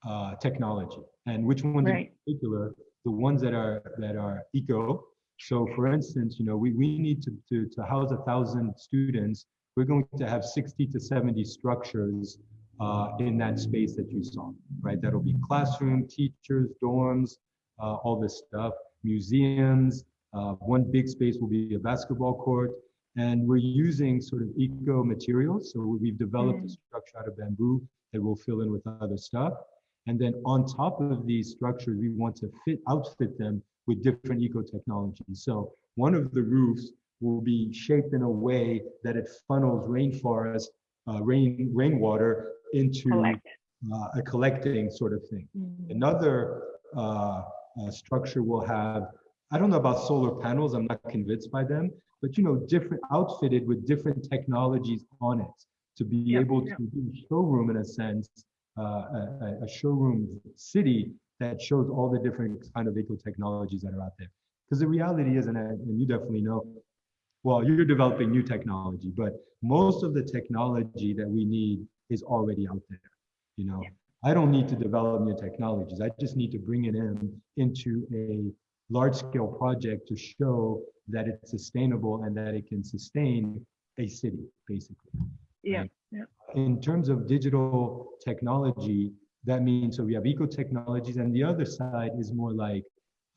uh, technology, and which ones Right. in particular, the ones that are that are eco. So, for instance, you know, we we need to to to house a thousand students. We're going to have sixty to seventy structures uh, in that space that you saw, right? That'll be classroom, teachers, dorms, uh, all this stuff, museums. Uh, one big space will be a basketball court. And we're using sort of eco materials. So we've developed a Mm. structure out of bamboo that we'll fill in with other stuff. And then on top of these structures, we want to fit outfit them with different eco technologies. So one of the roofs will be shaped in a way that it funnels rainforest, uh, rain rainwater into Collect. uh, a collecting sort of thing. Mm. Another uh, uh, structure will have, I don't know about solar panels, I'm not convinced by them, but you know, different outfitted with different technologies on it to be Yeah, able to do a showroom in a sense, uh, a- a showroom city that shows all the different kind of eco technologies that are out there. Because the reality is, and, I, and you definitely know, well, you're developing new technology, but most of the technology that we need is already out there. You know, I don't need to develop new technologies. I just need to bring it in into a large scale project to show that it's sustainable and that it can sustain a city, basically. Yeah, Right. yeah. In terms of digital technology, that means so we have eco technologies, and the other side is more like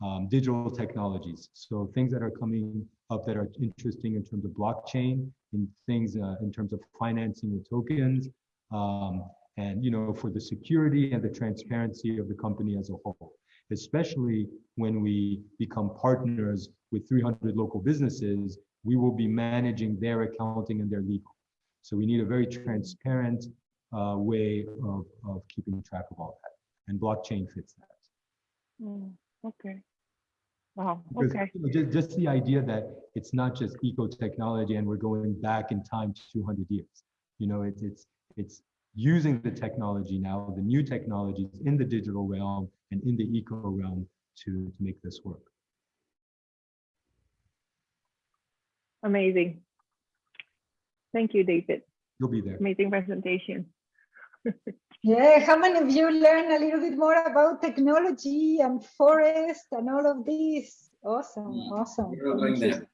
um, digital technologies. So things that are coming up that are interesting in terms of blockchain, in things uh, in terms of financing with tokens, um, and you know for the security and the transparency of the company as a whole. Especially when we become partners with 300 local businesses, we will be managing their accounting and their legal. So we need a very transparent uh, way of, of keeping track of all that. And blockchain fits that. Mm, okay. Wow. Because Okay. you know, just, just the idea that it's not just eco technology and we're going back in time to 200 years. You know, it's it's it's using the technology now, the new technologies in the digital realm and in the eco realm to to make this work. Amazing. Thank you, David. You'll be there. Amazing presentation. Yeah, how many of you learn a little bit more about technology and forest and all of this? Awesome, awesome. We're all going Thank you. there.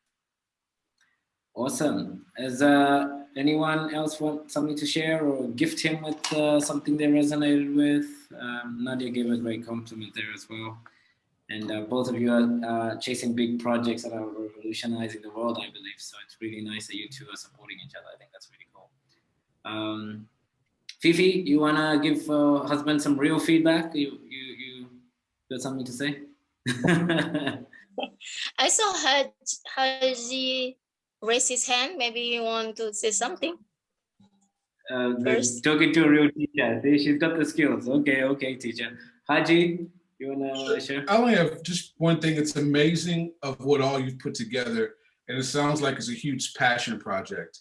Awesome. Is uh, anyone else want something to share or gift him with uh, something they resonated with? Um, Nadia gave a great compliment there as well. And uh, both of you are uh, chasing big projects that are revolutionizing the world, I believe. So it's really nice that you two are supporting each other. I think that's really cool. Um, Fifi, you wanna give uh, husband some real feedback? You you you got something to say? I saw Haj, Haji raise his hand. Maybe you want to say something. Uh, First. talking to a real teacher. See, she's got the skills. Okay, okay, teacher. Haji, you wanna share? I only have just one thing. It's amazing of what all you've put together. And it sounds like it's a huge passion project.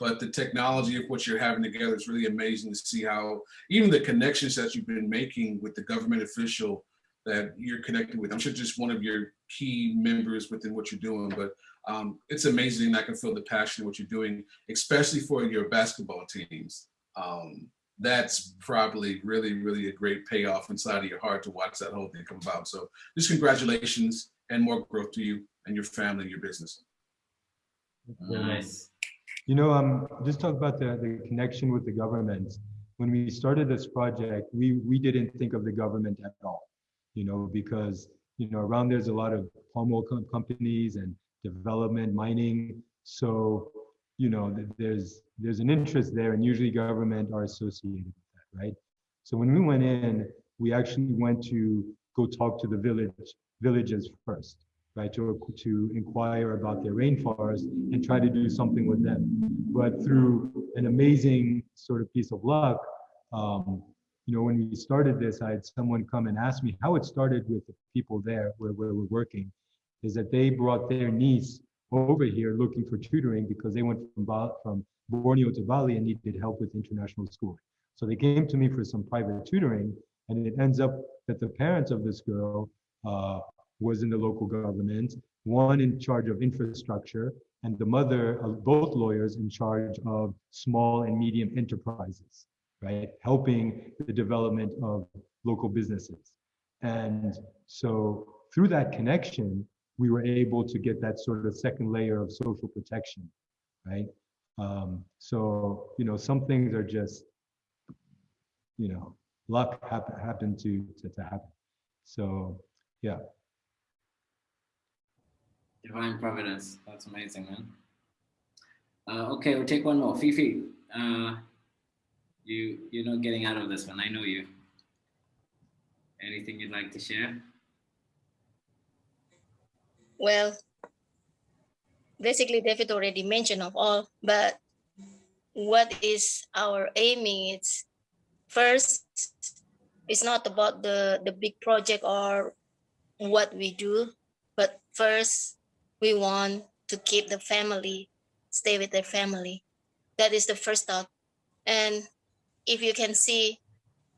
But the technology of what you're having together is really amazing to see how even the connections that you've been making with the government official that you're connected with. I'm sure just one of your key members within what you're doing, but um, it's amazing. I can feel the passion in what you're doing, especially for your basketball teams. Um, that's probably really, really a great payoff inside of your heart to watch that whole thing come about. So just congratulations and more growth to you and your family and your business. Nice. You know, um, just talk about the, the connection with the government. When we started this project, we, we didn't think of the government at all, you know, because, you know, around there's a lot of palm oil com- companies and development, mining. So, you know, th- there's, there's an interest there and usually government are associated with that, right? So when we went in, we actually went to go talk to the village, villages first right, to, to inquire about their rainforest and try to do something with them. But through an amazing sort of piece of luck, um, you know, when we started this, I had someone come and ask me how it started with the people there where, where we're working, is that they brought their niece over here looking for tutoring because they went from, Ba- from Borneo to Bali and needed help with international school. So they came to me for some private tutoring, and it ends up that the parents of this girl uh, was in the local government, one in charge of infrastructure, and the mother, uh, both lawyers in charge of small and medium enterprises, right? Helping the development of local businesses. And so through that connection, we were able to get that sort of second layer of social protection, right? Um, so, you know, some things are just, you know, luck happen, happened to, to, to happen. So, yeah. Divine providence. That's amazing, man. Uh, okay, we'll take one more. Fifi, uh, you you're not getting out of this one. I know you. Anything you'd like to share? Well, basically David already mentioned of all, but what is our aiming? It's first, it's not about the, the big project or what we do, but first we want to keep the family, stay with their family. That is the first thought. And if you can see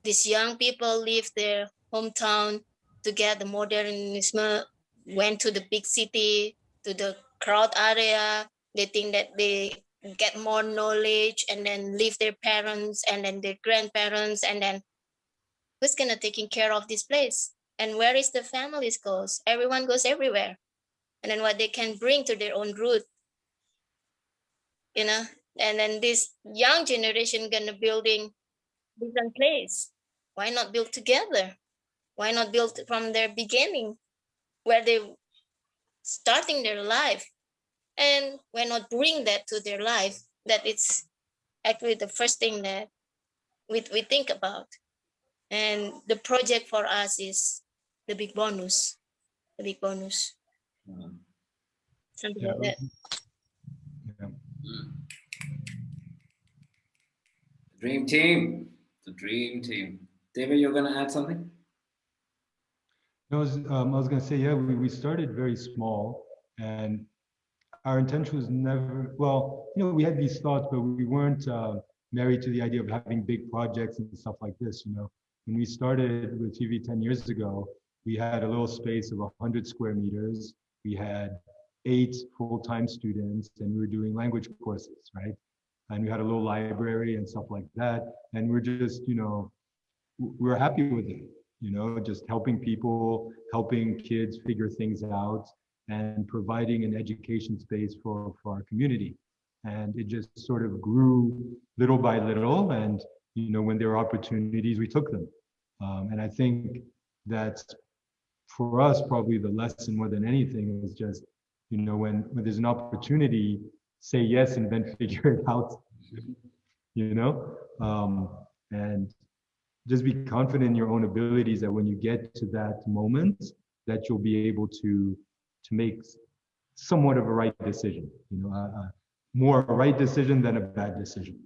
these young people leave their hometown to get the modernism, went to the big city, to the crowd area. They think that they get more knowledge and then leave their parents and then their grandparents and then who's gonna taking care of this place? And where is the families goes? Everyone goes everywhere. And then what they can bring to their own root. You know, and then this young generation gonna building different place. Why not build together? Why not build from their beginning where they starting their life and why not bring that to their life that it's actually the first thing that we, we think about and the project for us is the big bonus the big bonus something Yeah, like that yeah. Dream team. The dream team. David, you're gonna add something? I was, um, I was gonna say, yeah, we, we started very small and our intention was never, well, you know, we had these thoughts, but we weren't uh, married to the idea of having big projects and stuff like this, you know. When we started with TV 10 years ago, we had a little space of 100 square meters. We had eight full-time students and we were doing language courses, right? and we had a little library and stuff like that. And we're just, you know, we're happy with it, you know, just helping people, helping kids figure things out and providing an education space for, for our community. And it just sort of grew little by little. And, you know, when there were opportunities, we took them. Um, and I think that's for us, probably the lesson more than anything is just, you know, when, when there's an opportunity, say yes and then figure it out, you know? Um, and just be confident in your own abilities that when you get to that moment, that you'll be able to to make somewhat of a right decision, you know, uh, more a right decision than a bad decision.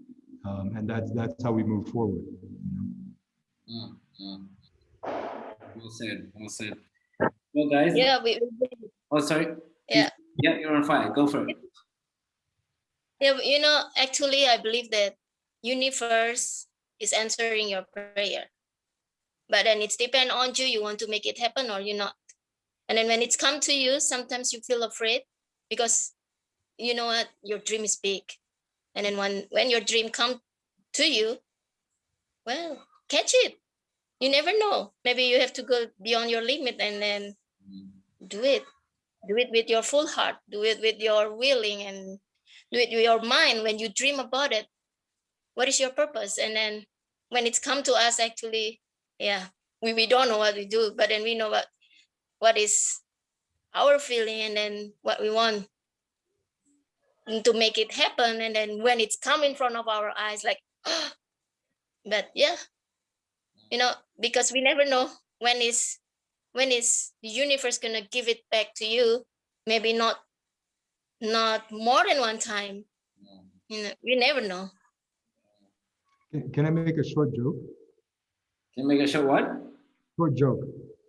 Um, and that's that's how we move forward. You know? mm, mm. Well said. Well said. Well, guys. Yeah. We, oh, sorry. Yeah. Yeah, you're on fire. Go for it. Yeah, you know, actually, I believe that universe is answering your prayer, but then it's depend on you. You want to make it happen or you not. And then when it's come to you, sometimes you feel afraid because you know what, your dream is big. And then when, when your dream come to you, well, catch it. You never know. Maybe you have to go beyond your limit and then do it. Do it with your full heart. Do it with your willing and do it with your mind. When you dream about it, what is your purpose? And then when it's come to us, actually, yeah, we, we don't know what we do, but then we know what what is our feeling and then what we want to make it happen and then when it's come in front of our eyes like but yeah you know because we never know when is when is the universe gonna give it back to you? Maybe not not more than one time. You know we never know. Can, can i make a short joke? Can you make a short what? Short joke.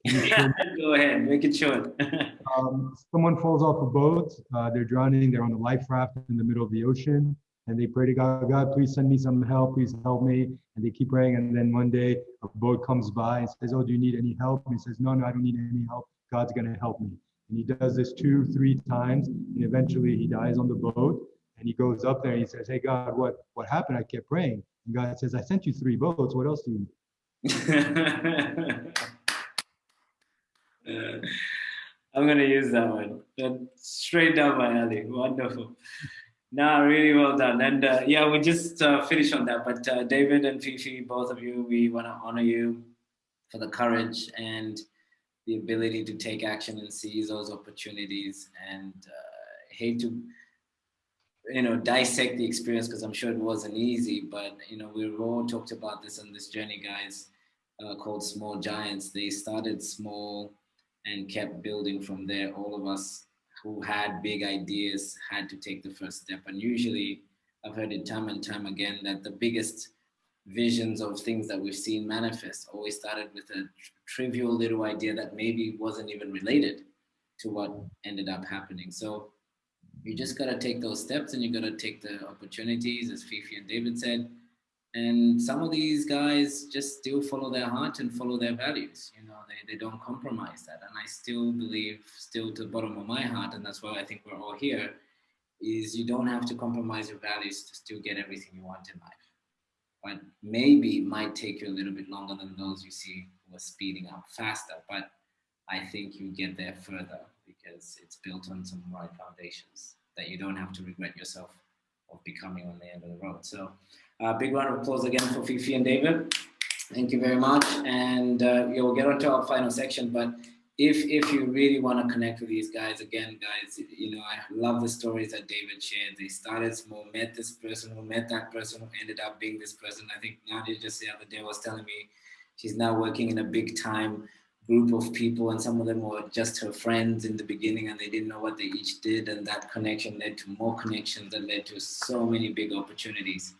Go ahead, make it short. um, someone falls off a boat, uh, they're drowning, they're on a life raft in the middle of the ocean, and they pray to God, God, please send me some help, please help me. And they keep praying, and then one day a boat comes by and says, Oh, do you need any help? And he says, No, no, I don't need any help. God's gonna help me. And he does this two, three times, and eventually he dies on the boat. And he goes up there and he says, Hey God, what what happened? I kept praying. And God says, I sent you three boats. What else do you need? Uh, I'm gonna use that one. straight down my alley. Wonderful. Nah, really well done. And uh, yeah, we just uh, finished on that. But uh, David and Fifi, both of you, we want to honor you for the courage and the ability to take action and seize those opportunities. And uh, hate to, you know, dissect the experience because I'm sure it wasn't easy. But you know, we all talked about this on this journey, guys, uh, called Small Giants. They started small and kept building from there. All of us who had big ideas had to take the first step. And usually, I've heard it time and time again that the biggest visions of things that we've seen manifest always started with a trivial little idea that maybe wasn't even related to what ended up happening. So you just got to take those steps and you got to take the opportunities, as Fifi and David said, and some of these guys just still follow their heart and follow their values you know they, they don't compromise that. And i still believe still to the bottom of my heart and that's why i think we're all here is you don't have to compromise your values to still get everything you want in life. But maybe it might take you a little bit longer than those you see who are speeding up faster but i think you get there further because it's built on some right foundations that you don't have to regret yourself of becoming on the end of the road. So uh, big round of applause again for Fifi and David. Thank you very much. And uh, yeah, we'll get on to our final section, but if if you really want to connect with these guys, again, guys, you know, I love the stories that David shared. They started small, met this person who met that person who ended up being this person. I think Nadia just the other day was telling me she's now working in a big time group of people and some of them were just her friends in the beginning and they didn't know what they each did and that connection led to more connections and led to so many big opportunities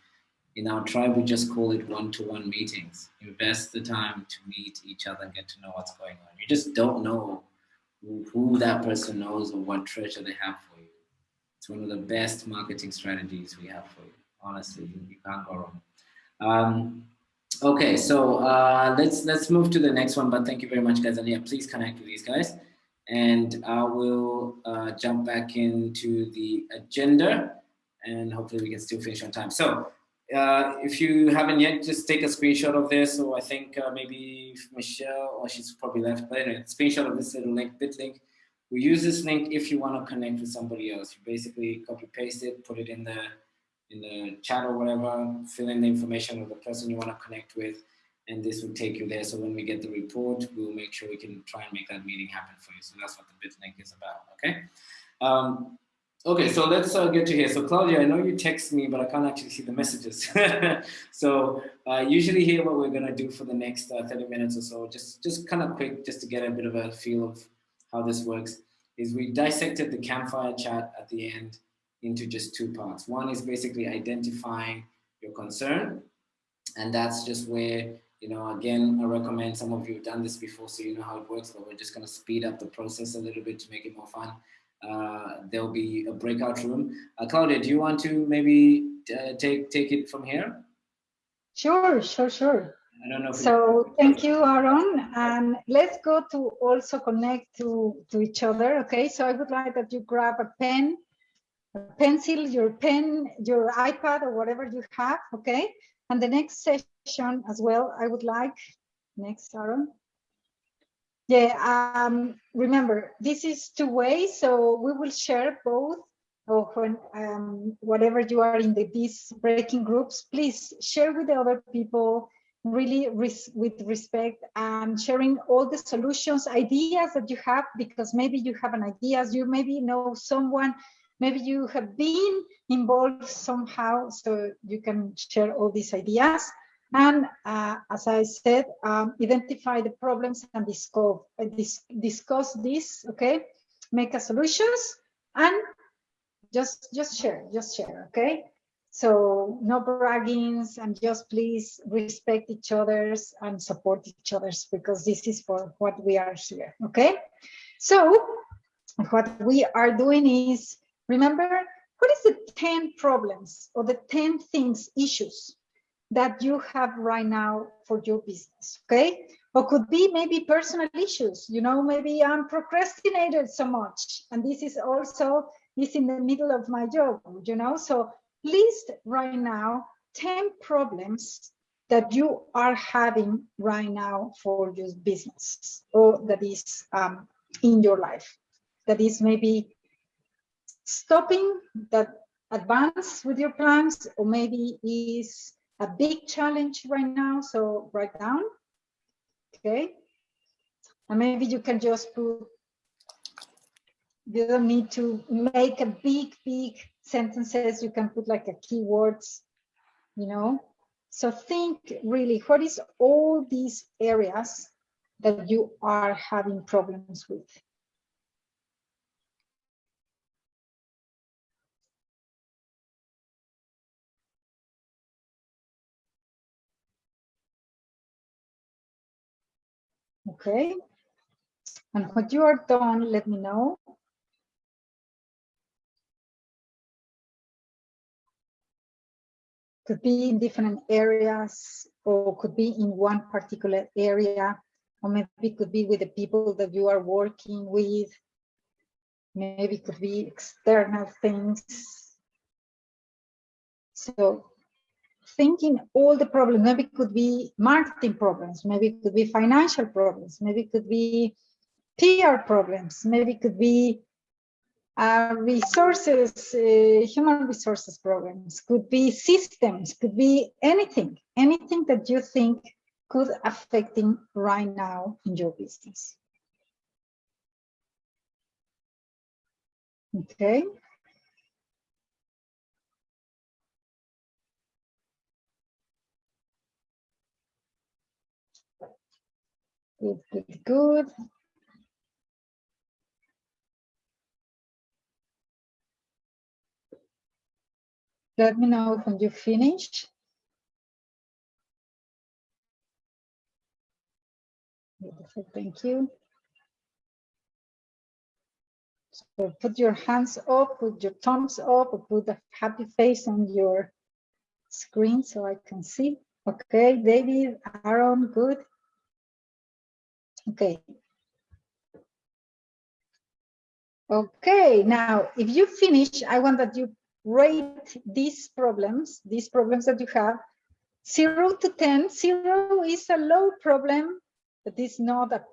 in our tribe, we just call it one-to-one meetings. Invest the time to meet each other and get to know what's going on. You just don't know who, who that person knows or what treasure they have for you. It's one of the best marketing strategies we have for you. Honestly, you, you can't go wrong. Um, okay, so uh, let's let's move to the next one. But thank you very much, guys. And yeah, please connect with these guys. And I will uh, jump back into the agenda and hopefully we can still finish on time. So uh, if you haven't yet, just take a screenshot of this. Or I think uh, maybe Michelle, or she's probably left, but anyway, screenshot of this little link, bit link. We use this link if you want to connect with somebody else. You basically copy paste it, put it in the in the chat or whatever, fill in the information of the person you want to connect with, and this will take you there. So when we get the report, we'll make sure we can try and make that meeting happen for you. So that's what the bit link is about, okay? Um, okay, so let's uh, get to here. So Claudia, I know you text me, but I can't actually see the messages. so uh, usually here what we're gonna do for the next uh, 30 minutes or so, just, just kind of quick, just to get a bit of a feel of how this works, is we dissected the campfire chat at the end into just two parts. One is basically identifying your concern, and that's just where you know, again, I recommend some of you have done this before, so you know how it works, but we're just going to speed up the process a little bit to make it more fun. Uh, there'll be a breakout room. Uh, Claudia, do you want to maybe uh, take take it from here? Sure, sure, sure. I don't know. so thank you, Aaron. And let's go to also connect to, to each other. Okay, so I would like that you grab a pen, a pencil, your pen, your iPad or whatever you have. Okay, and the next session as well, I would like, next Aaron. Yeah, um, remember, this is two ways, so we will share both. Or when um, whatever you are in the, these breaking groups, please share with the other people really res with respect and sharing all the solutions, ideas that you have, because maybe you have an ideas, you maybe know someone maybe you have been involved somehow so you can share all these ideas and uh, as i said um, identify the problems and discuss, uh, dis discuss this okay? Make a solutions and just just share just share okay? So no braggings and just please respect each other's and support each other's because this is for what we are here okay? So what we are doing is Remember, what is the 10 problems or the 10 things, issues that you have right now for your business, okay? Or could be maybe personal issues, you know, maybe I'm procrastinated so much and this is also is in the middle of my job, you know? So list right now 10 problems that you are having right now for your business or that is um, in your life. That is maybe stopping that advance with your plans or maybe is a big challenge right now so write down okay? And maybe you can just put you don't need to make a big big sentences you can put like a keywords you know? So think really what is all these areas that you are having problems with Okay. And when you are done, let me know. Could be in different areas or could be in one particular area or maybe could be with the people that you are working with. Maybe could be external things. So thinking all the problems, maybe it could be marketing problems, maybe it could be financial problems, maybe it could be PR problems, maybe it could be uh, resources, uh, human resources programs, could be systems, could be anything, anything that you think could affecting right now in your business. Okay. Good, good, good. Let me know when you finish. Beautiful, thank you. So put your hands up, put your thumbs up, put a happy face on your screen so I can see. Okay, David, Aaron, good. Okay. Okay, now if you finish, I want that you rate these problems, these problems that you have, zero to 10, zero is a low problem, but it's not a,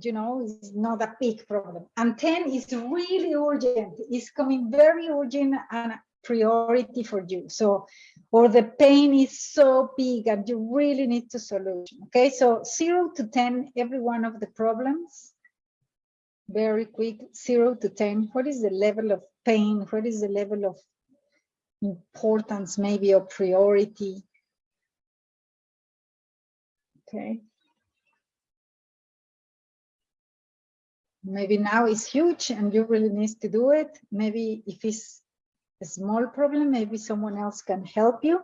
you know, it's not a big problem. And 10 is really urgent, it's coming very urgent and a priority for you. So, or the pain is so big and you really need to solution. Okay, so zero to 10, every one of the problems, very quick, zero to 10. What is the level of pain? What is the level of importance, maybe, or priority? Okay. Maybe now it's huge and you really need to do it. Maybe if it's a small problem, maybe someone else can help you.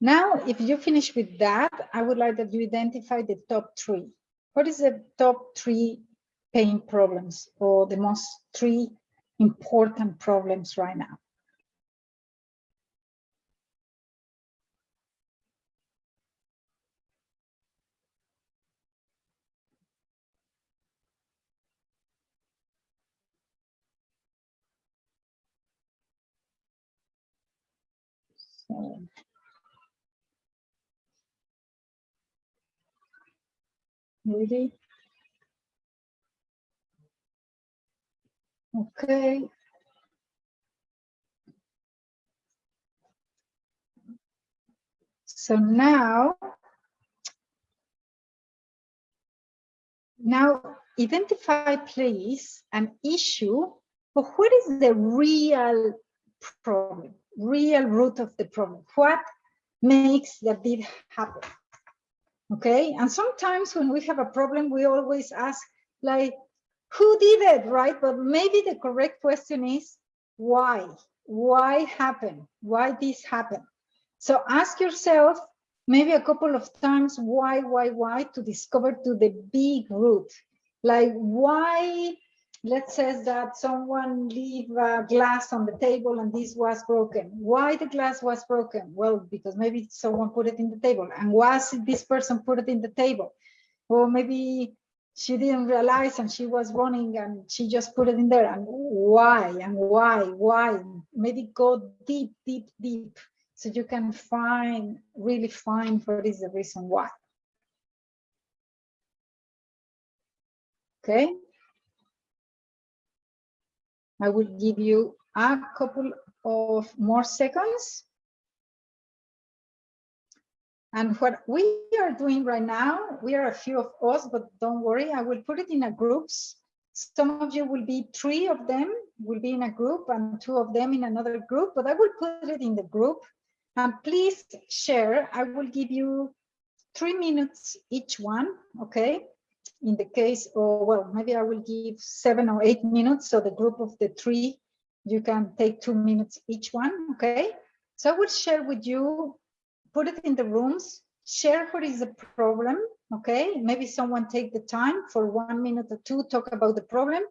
Now, if you finish with that, I would like that you identify the top three. What is the top three pain problems or the most three important problems right now? Ready? Okay. So now, now identify please an issue but what is the real problem, real root of the problem. What makes that did happen? Okay, and sometimes when we have a problem, we always ask like, who did it, right? But maybe the correct question is why? Why happened? Why this happened? So ask yourself maybe a couple of times why, why, why to discover to the big root. Like why, let's say that someone leave a glass on the table and this was broken. Why the glass was broken? Well, because maybe someone put it in the table. And was this person put it in the table? Or maybe she didn't realize and she was running and she just put it in there. And why? And why? Why? Maybe go deep deep deep so you can find really find what is the reason why. Okay i will give you a couple of more seconds and what we are doing right now, we are a few of us, but don't worry, I will put it in a groups. Some of you will be three of them will be in a group and two of them in another group, but I will put it in the group. And please share, I will give you three minutes each one, okay? In the case, or well, maybe I will give seven or eight minutes. So the group of the three, you can take two minutes each one, okay? So I will share with you put it in the rooms, share what is the problem, okay? Maybe someone take the time for one minute or two, talk about the problem,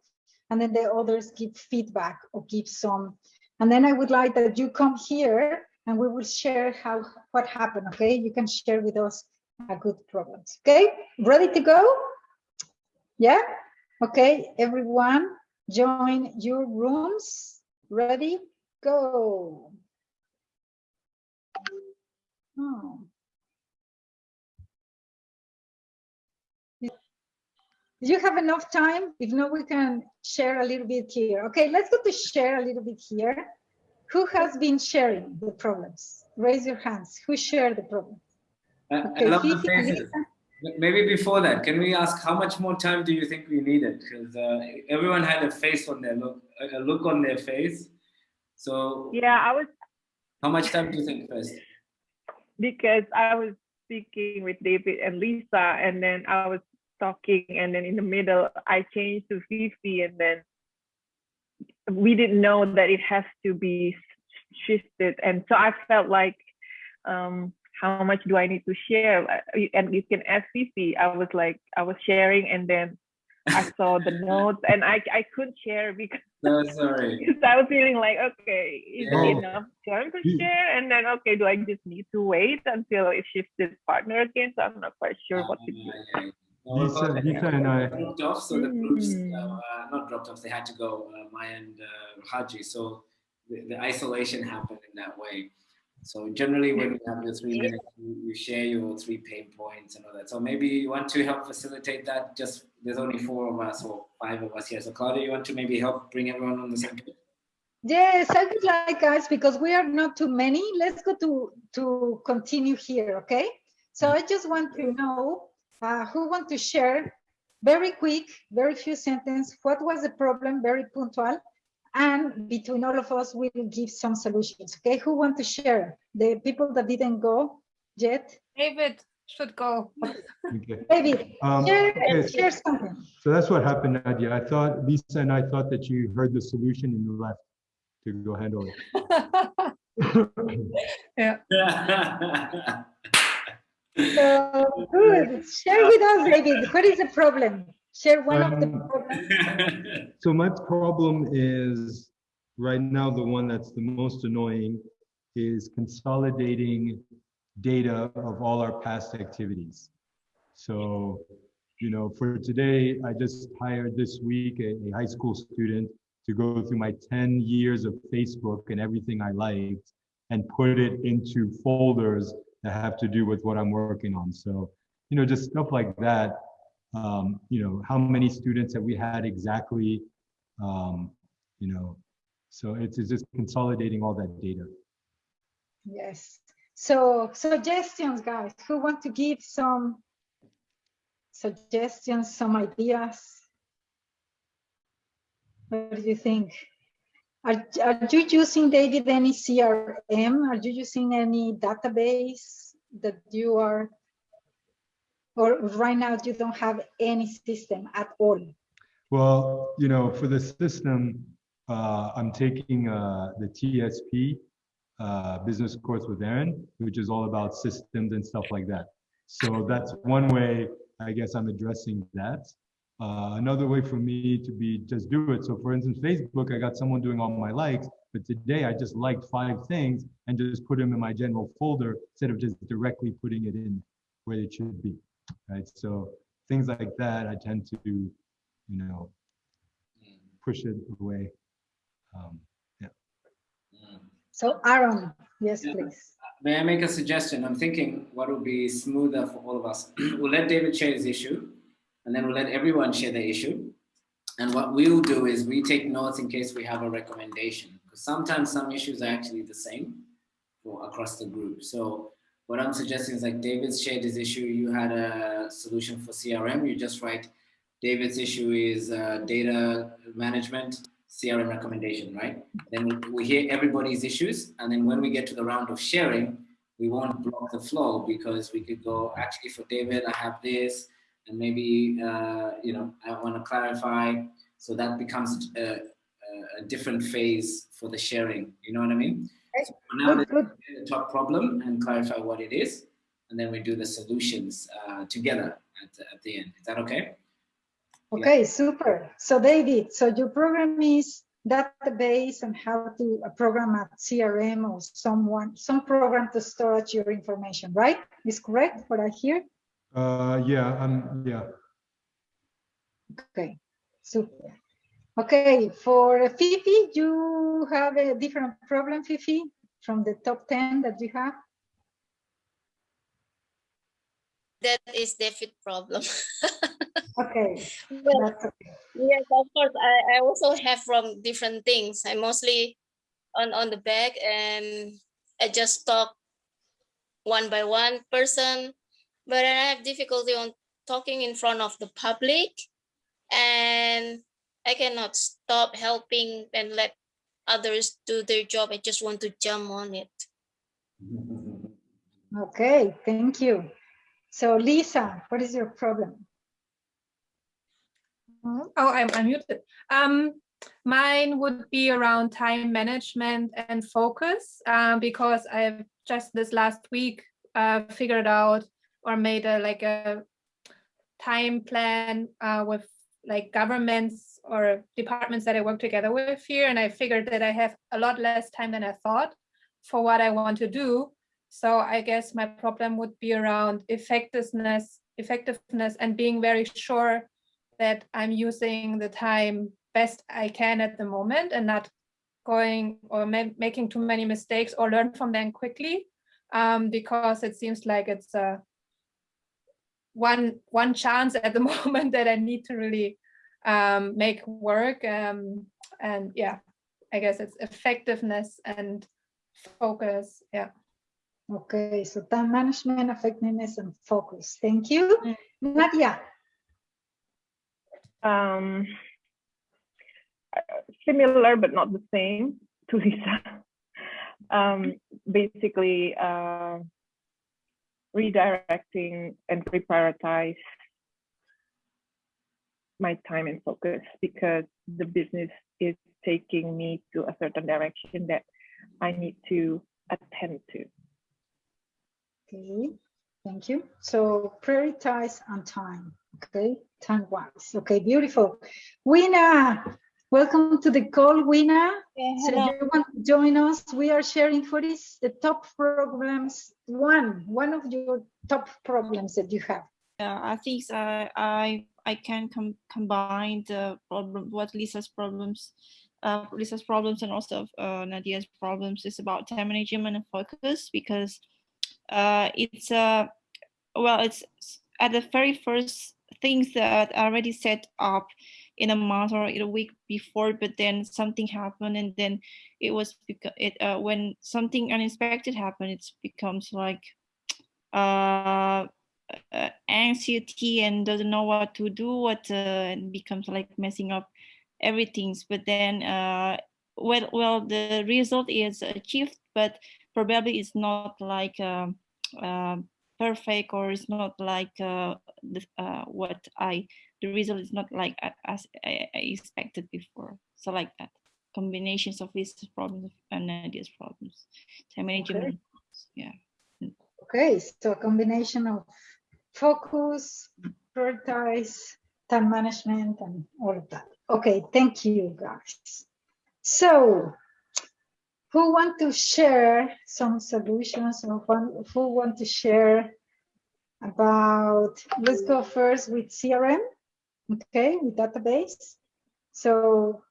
and then the others give feedback or give some. And then I would like that you come here and we will share how what happened, okay? You can share with us a good problems, okay? Ready to go? Yeah? Okay, everyone, join your rooms. Ready? Go. Oh. Did you have enough time? If not, we can share a little bit here. Okay, let's go to share a little bit here. Who has been sharing the problems? Raise your hands. Who shared the problem? Uh, I love the faces. Maybe before that, can we ask how much more time do you think we needed? Because uh, everyone had a face on their look, a look on their face. So yeah, I was. How much time do you think first? because I was speaking with David and Lisa, and then I was talking, and then in the middle, I changed to Fifi, and then we didn't know that it has to be shifted. And so I felt like, um, how much do I need to share? And you can ask Fifi. I was like, I was sharing, and then I saw the notes, and I I couldn't share because no, sorry. I was feeling like, okay, is Yeah. it enough time to share? And then, okay, do I just need to wait until it shifts its partner again? So I'm not quite sure what to do. Uh, yeah. No, Lisa, about that, Lisa yeah. and I- dropped off, so the groups Mm. uh, not dropped off. They had to go. Uh, Maya and uh, Haji. So the, the isolation happened in that way. So generally when you have your three minutes, you, share your three pain points and all that. So maybe you want to help facilitate that. Just there's only four of us or five of us here. So Claudia, you want to maybe help bring everyone on the same page? Yes, I would like guys because we are not too many. Let's go to to continue here, okay? So I just want to know uh, who want to share very quick, very few sentences. What was the problem? Very punctual, and between all of us, we will give some solutions. Okay, who want to share? The people that didn't go yet. David should go. Okay. David, Um, share, okay, so- share something. So that's what happened, Nadia. I thought, Lisa and I thought that you heard the solution and you left to go handle it. yeah. So good. Share with us, David. What is the problem? Share one of the Um, problems. So my problem is, right now, the one that's the most annoying is consolidating data of all our past activities. So, you know, for today, I just hired this week a, a high school student to go through my 10 years of Facebook and everything I liked and put it into folders that have to do with what I'm working on. So, you know, just stuff like that. Um, you know, how many students have we had exactly? Um, you know, so it's, it's just consolidating all that data. Yes. So suggestions, guys, who want to give some suggestions, some ideas? What do you think? Are, are you using, David, any CRM? Are you using any database that you are, or right now you don't have any system at all? Well, you know, for the system, uh, I'm taking uh, the TSP uh, business course with Aaron, which is all about systems and stuff like that. So that's one way, I guess, I'm addressing that. Uh, another way for me to be just do it. So for instance, Facebook, I got someone doing all my likes, but today I just liked five things and just put them in my general folder instead of just directly putting it in where it should be, right? So things like that, I tend to, you know, push it away. Um, yeah. So Aaron, yes, Yeah. please. May I make a suggestion? I'm thinking what would be smoother for all of us. we'll let David share his issue, and then we'll let everyone share their issue. And what we'll do is we take notes in case we have a recommendation. Because sometimes some issues are actually the same for across the group. So what I'm suggesting is like David's shared his issue. You had a solution for CRM. You just write David's issue is uh, data management, CRM recommendation, right? Then we, hear everybody's issues. And then when we get to the round of sharing, we won't block the flow because we could go, actually for David, I have this, and maybe, uh, you know, I want to clarify. So that becomes a, a, a different phase for the sharing. You know what I mean? So now, let's get the top problem and clarify what it is. And then we do the solutions uh, together at, the- at the end. Is that okay? Okay, super. So David, so your program is database and how to program a CRM or someone, some program to storage your information, right? Is correct what I hear? Uh, yeah, um, yeah. Okay, super. Okay, for Fifi, you have a different problem, Fifi, from the top 10 that you have? That is David problem. Okay, Well, okay. yes, of course. I, I also have from different things. I mostly on on the back and I just talk one by one person, but I have difficulty on talking in front of the public, and I cannot stop helping and let others do their job. I just want to jump on it. Okay, thank you. So Lisa, what is your problem? Oh, I'm unmuted. Um, mine would be around time management and focus um, because I've just this last week uh, figured out or made a like a time plan uh, with like governments or departments that I work together with here, and I figured that I have a lot less time than I thought for what I want to do. So I guess my problem would be around effectiveness, effectiveness, and being very sure that I'm using the time best I can at the moment and not going or ma making too many mistakes or learn from them quickly um, because it seems like it's uh, one one chance at the moment that I need to really um, make work um, and yeah I guess it's effectiveness and focus yeah okay so time management effectiveness and focus thank you mm. Nadia um similar but not the same to Lisa. um, basically, uh, redirecting and reprioritize my time and focus because the business is taking me to a certain direction that I need to attend to. Okay, thank you. So prioritize on time, okay, time wise. Okay, beautiful. Wina, Welcome to the call, Wina. Yeah, so you want to join us? We are sharing for this the top problems. One, one of your top problems that you have. Yeah, I think uh, I I can com combine the problem what Lisa's problems, uh, Lisa's problems and also uh, Nadia's problems is about time management and focus because uh, it's uh, well it's at the very first things that are already set up in a month or in a week before, but then something happened, and then it was because it uh, when something unexpected happened, it becomes like uh, uh, anxiety and doesn't know what to do, what uh, and becomes like messing up everything. But then, uh, well, well, the result is achieved, but probably it's not like. Um, uh, perfect or it's not like uh, the, uh, what I the result is not like as I, expected before. So like that combinations of these problems and these problems. Time management, okay. yeah. Okay, so a combination of focus, prioritize, time management, and all of that. Okay, thank you guys. So, who want to share some solutions or who want to share about, let's go first with CRM okay, with database. So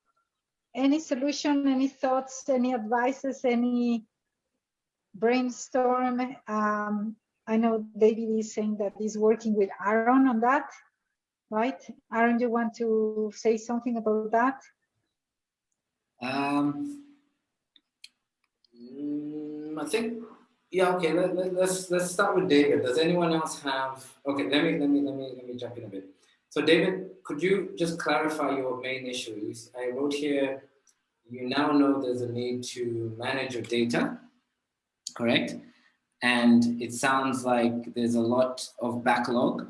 any solution, any thoughts, any advices, any brainstorm? Um, I know David is saying that he's working with Aaron on that, right? Aaron, do you want to say something about that? Um, mm, I think, yeah, okay, let, let, let's let's start with David. Does anyone else have, okay, let me, let me, let me, let me jump in a bit. So David, could you just clarify your main issues? I wrote here, you now know there's a need to manage your data, correct? And it sounds like there's a lot of backlog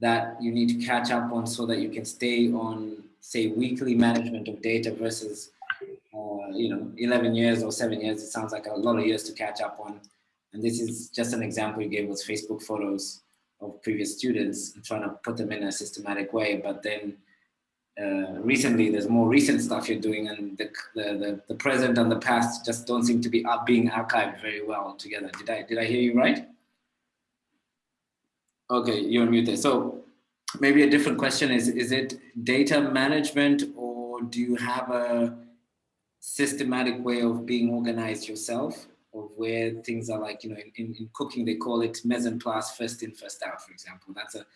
that you need to catch up on so that you can stay on, say, weekly management of data versus, uh, you know, 11 years or seven years. It sounds like a lot of years to catch up on. And this is just an example you gave was Facebook photos of previous students trying to put them in a systematic way. But then uh, recently, there's more recent stuff you're doing and the, the, the, present and the past just don't seem to be up being archived very well together. Did I, did I hear you right? Okay, you're muted. So maybe a different question is, is it data management or do you have a systematic way of being organized yourself? of where things are like, you know, in, in, in cooking, they call it mise en place, first in, first out, for example. That's a,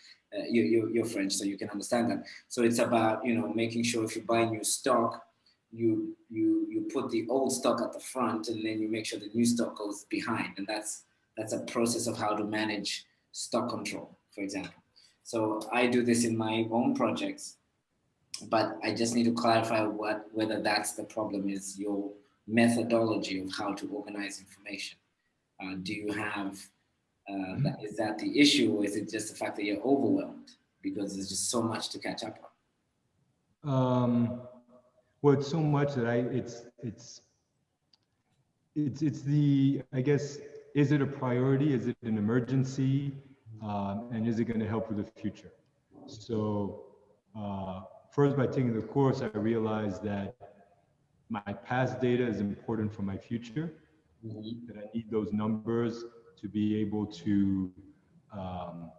you, you, you're French, so you can understand that. So it's about, you know, making sure if you buy new stock, you, you, you put the old stock at the front and then you make sure the new stock goes behind. And that's, that's a process of how to manage stock control, for example. So I do this in my own projects, but I just need to clarify what, whether that's the problem is your methodology of how to organize information? Uh, do you have, uh, mm-hmm. that, is that the issue or is it just the fact that you're overwhelmed because there's just so much to catch up on? Um, well, it's so much that I, it's, it's, it's, it's the, I guess, is it a priority? Is it an emergency? Um, and is it going to help with the future? So uh, first, by taking the course, I realized that my past data is important for my future, mm-hmm. that I need those numbers to be able to, um,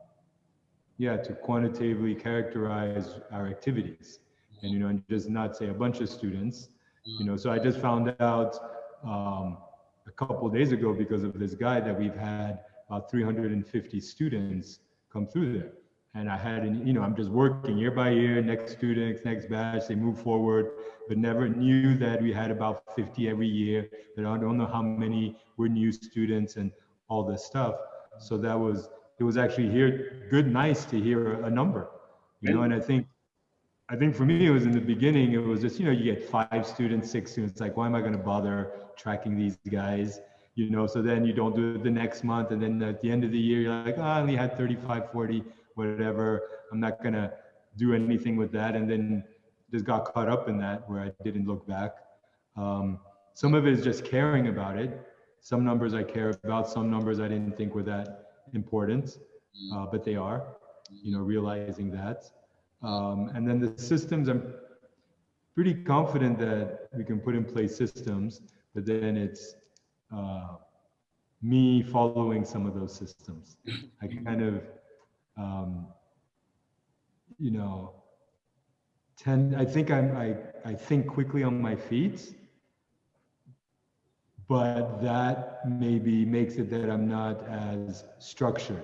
yeah, to quantitatively characterize our activities. And, you know, and just not say a bunch of students, You know, so I just found out um, a couple days ago because of this guy that we've had about 350 students come through there. And I had, an, you know, I'm just working year by year, next students, next batch, they move forward, but never knew that we had about 50 every year. That I don't know how many were new students and all this stuff. So that was, it was actually here, good, nice to hear a, number, you know, and I think I think for me, it was in the beginning, it was just, you know, you get five students, six students, like, why am I going to bother tracking these guys? You know, so then you don't do it the next month. And then at the end of the year, you're like, oh, I only had 35, 40, whatever. I'm not going to do anything with that. And then just got caught up in that where I didn't look back. Um, some of it is just caring about it. Some numbers I care about, some numbers I didn't think were that important, uh, but they are, you know, realizing that. Um, and then the systems, I'm pretty confident that we can put in place systems, but then it's uh, me following some of those systems. I kind of, um, you know, tend, I think I'm, I, I think quickly on my feet, but that maybe makes it that I'm not as structured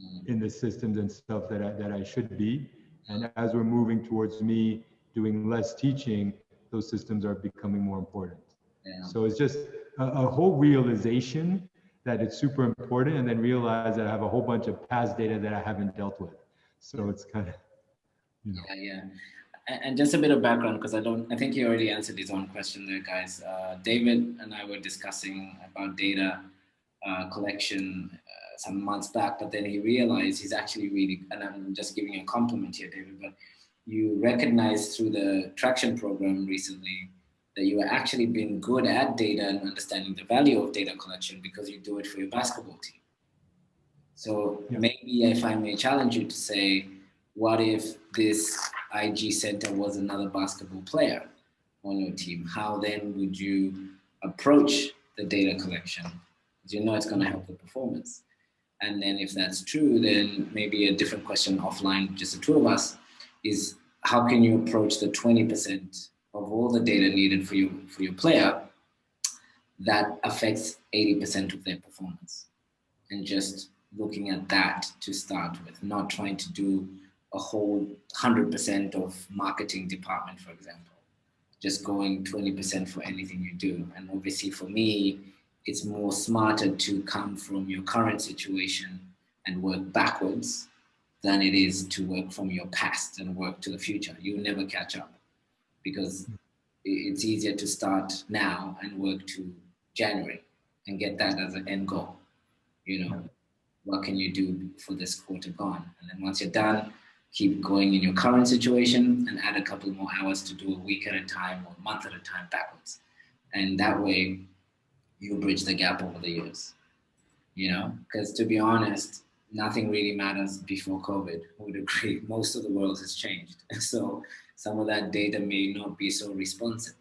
mm. in the systems and stuff that I, that I should be. And as we're moving towards me doing less teaching, those systems are becoming more important. Yeah. So it's just a, a, whole realization that it's super important and then realize that I have a whole bunch of past data that I haven't dealt with. So it's kind of, you know. Yeah, yeah. And just a bit of background, because I don't, I think you already answered his own question there, guys. Uh, David and I were discussing about data uh, collection some months back, but then he realized he's actually really, and I'm just giving you a compliment here, David, but you recognized through the traction program recently that you are actually being good at data and understanding the value of data collection because you do it for your basketball team. So yeah. maybe if I may challenge you to say, what if this IG center was another basketball player on your team? How then would you approach the data collection? Because you know it's going to help the performance. And then if that's true, then maybe a different question offline, just the two of us, is how can you approach the 20% of all the data needed for your, for your player that affects 80% of their performance? And just looking at that to start with, not trying to do a whole 100% of marketing department, for example, just going 20% for anything you do. And obviously for me, it's more smarter to come from your current situation and work backwards than it is to work from your past and work to the future. You'll never catch up because hmm. it's easier to start now and work to January and get that as an end goal. You know, hmm. what can you do for this quarter gone? And then once you're done, keep going in your current situation and add a couple more hours to do a week at a time or a month at a time backwards. And that way you bridge the gap over the years. You know, because to be honest, nothing really matters before COVID. would agree. Most of the world has changed. So some of that data may not be so responsive.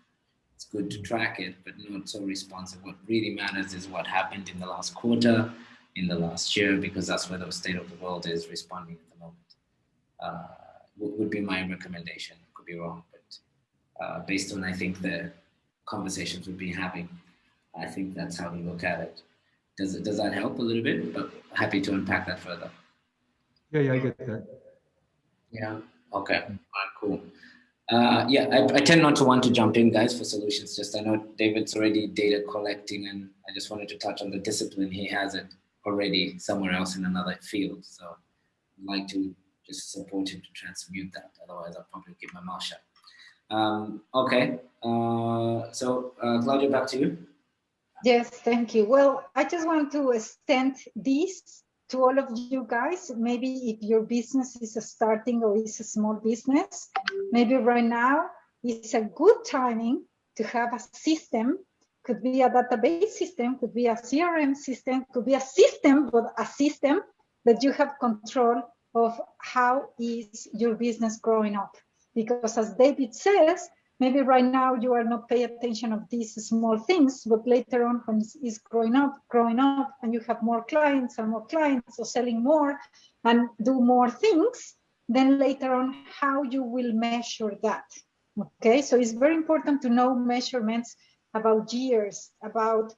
It's good to track it, but not so responsive. What really matters is what happened in the last quarter, in the last year, because that's where the state of the world is responding at the moment. Uh, would be my recommendation. Could be wrong, but uh, based on I think the conversations we've been having, I think that's how we look at it. Does it, does that help a little bit? But happy to unpack that further. Yeah, yeah, I get that. Yeah. Okay. Right, cool. Uh, yeah, I, I, tend not to want to jump in, guys, for solutions. Just I know David's already data collecting, and I just wanted to touch on the discipline. He has it already somewhere else in another field. So I'd like to just support him to transmute that. Otherwise, I'll probably keep my mouth shut. Um, okay. Uh, so uh, Claudia, back to you. Yes, thank you. Well, I just want to extend this to all of you guys. Maybe if your business is starting or is a small business, maybe right now is a good timing to have a system. Could be a database system, could be a CRM system, could be a system, but a system that you have control of how is your business growing up. Because as David says, maybe right now you are not paying attention of these small things, but later on when it's growing up, growing up, and you have more clients and more clients, or selling more and do more things, then later on how you will measure that. Okay, so it's very important to know measurements about years, about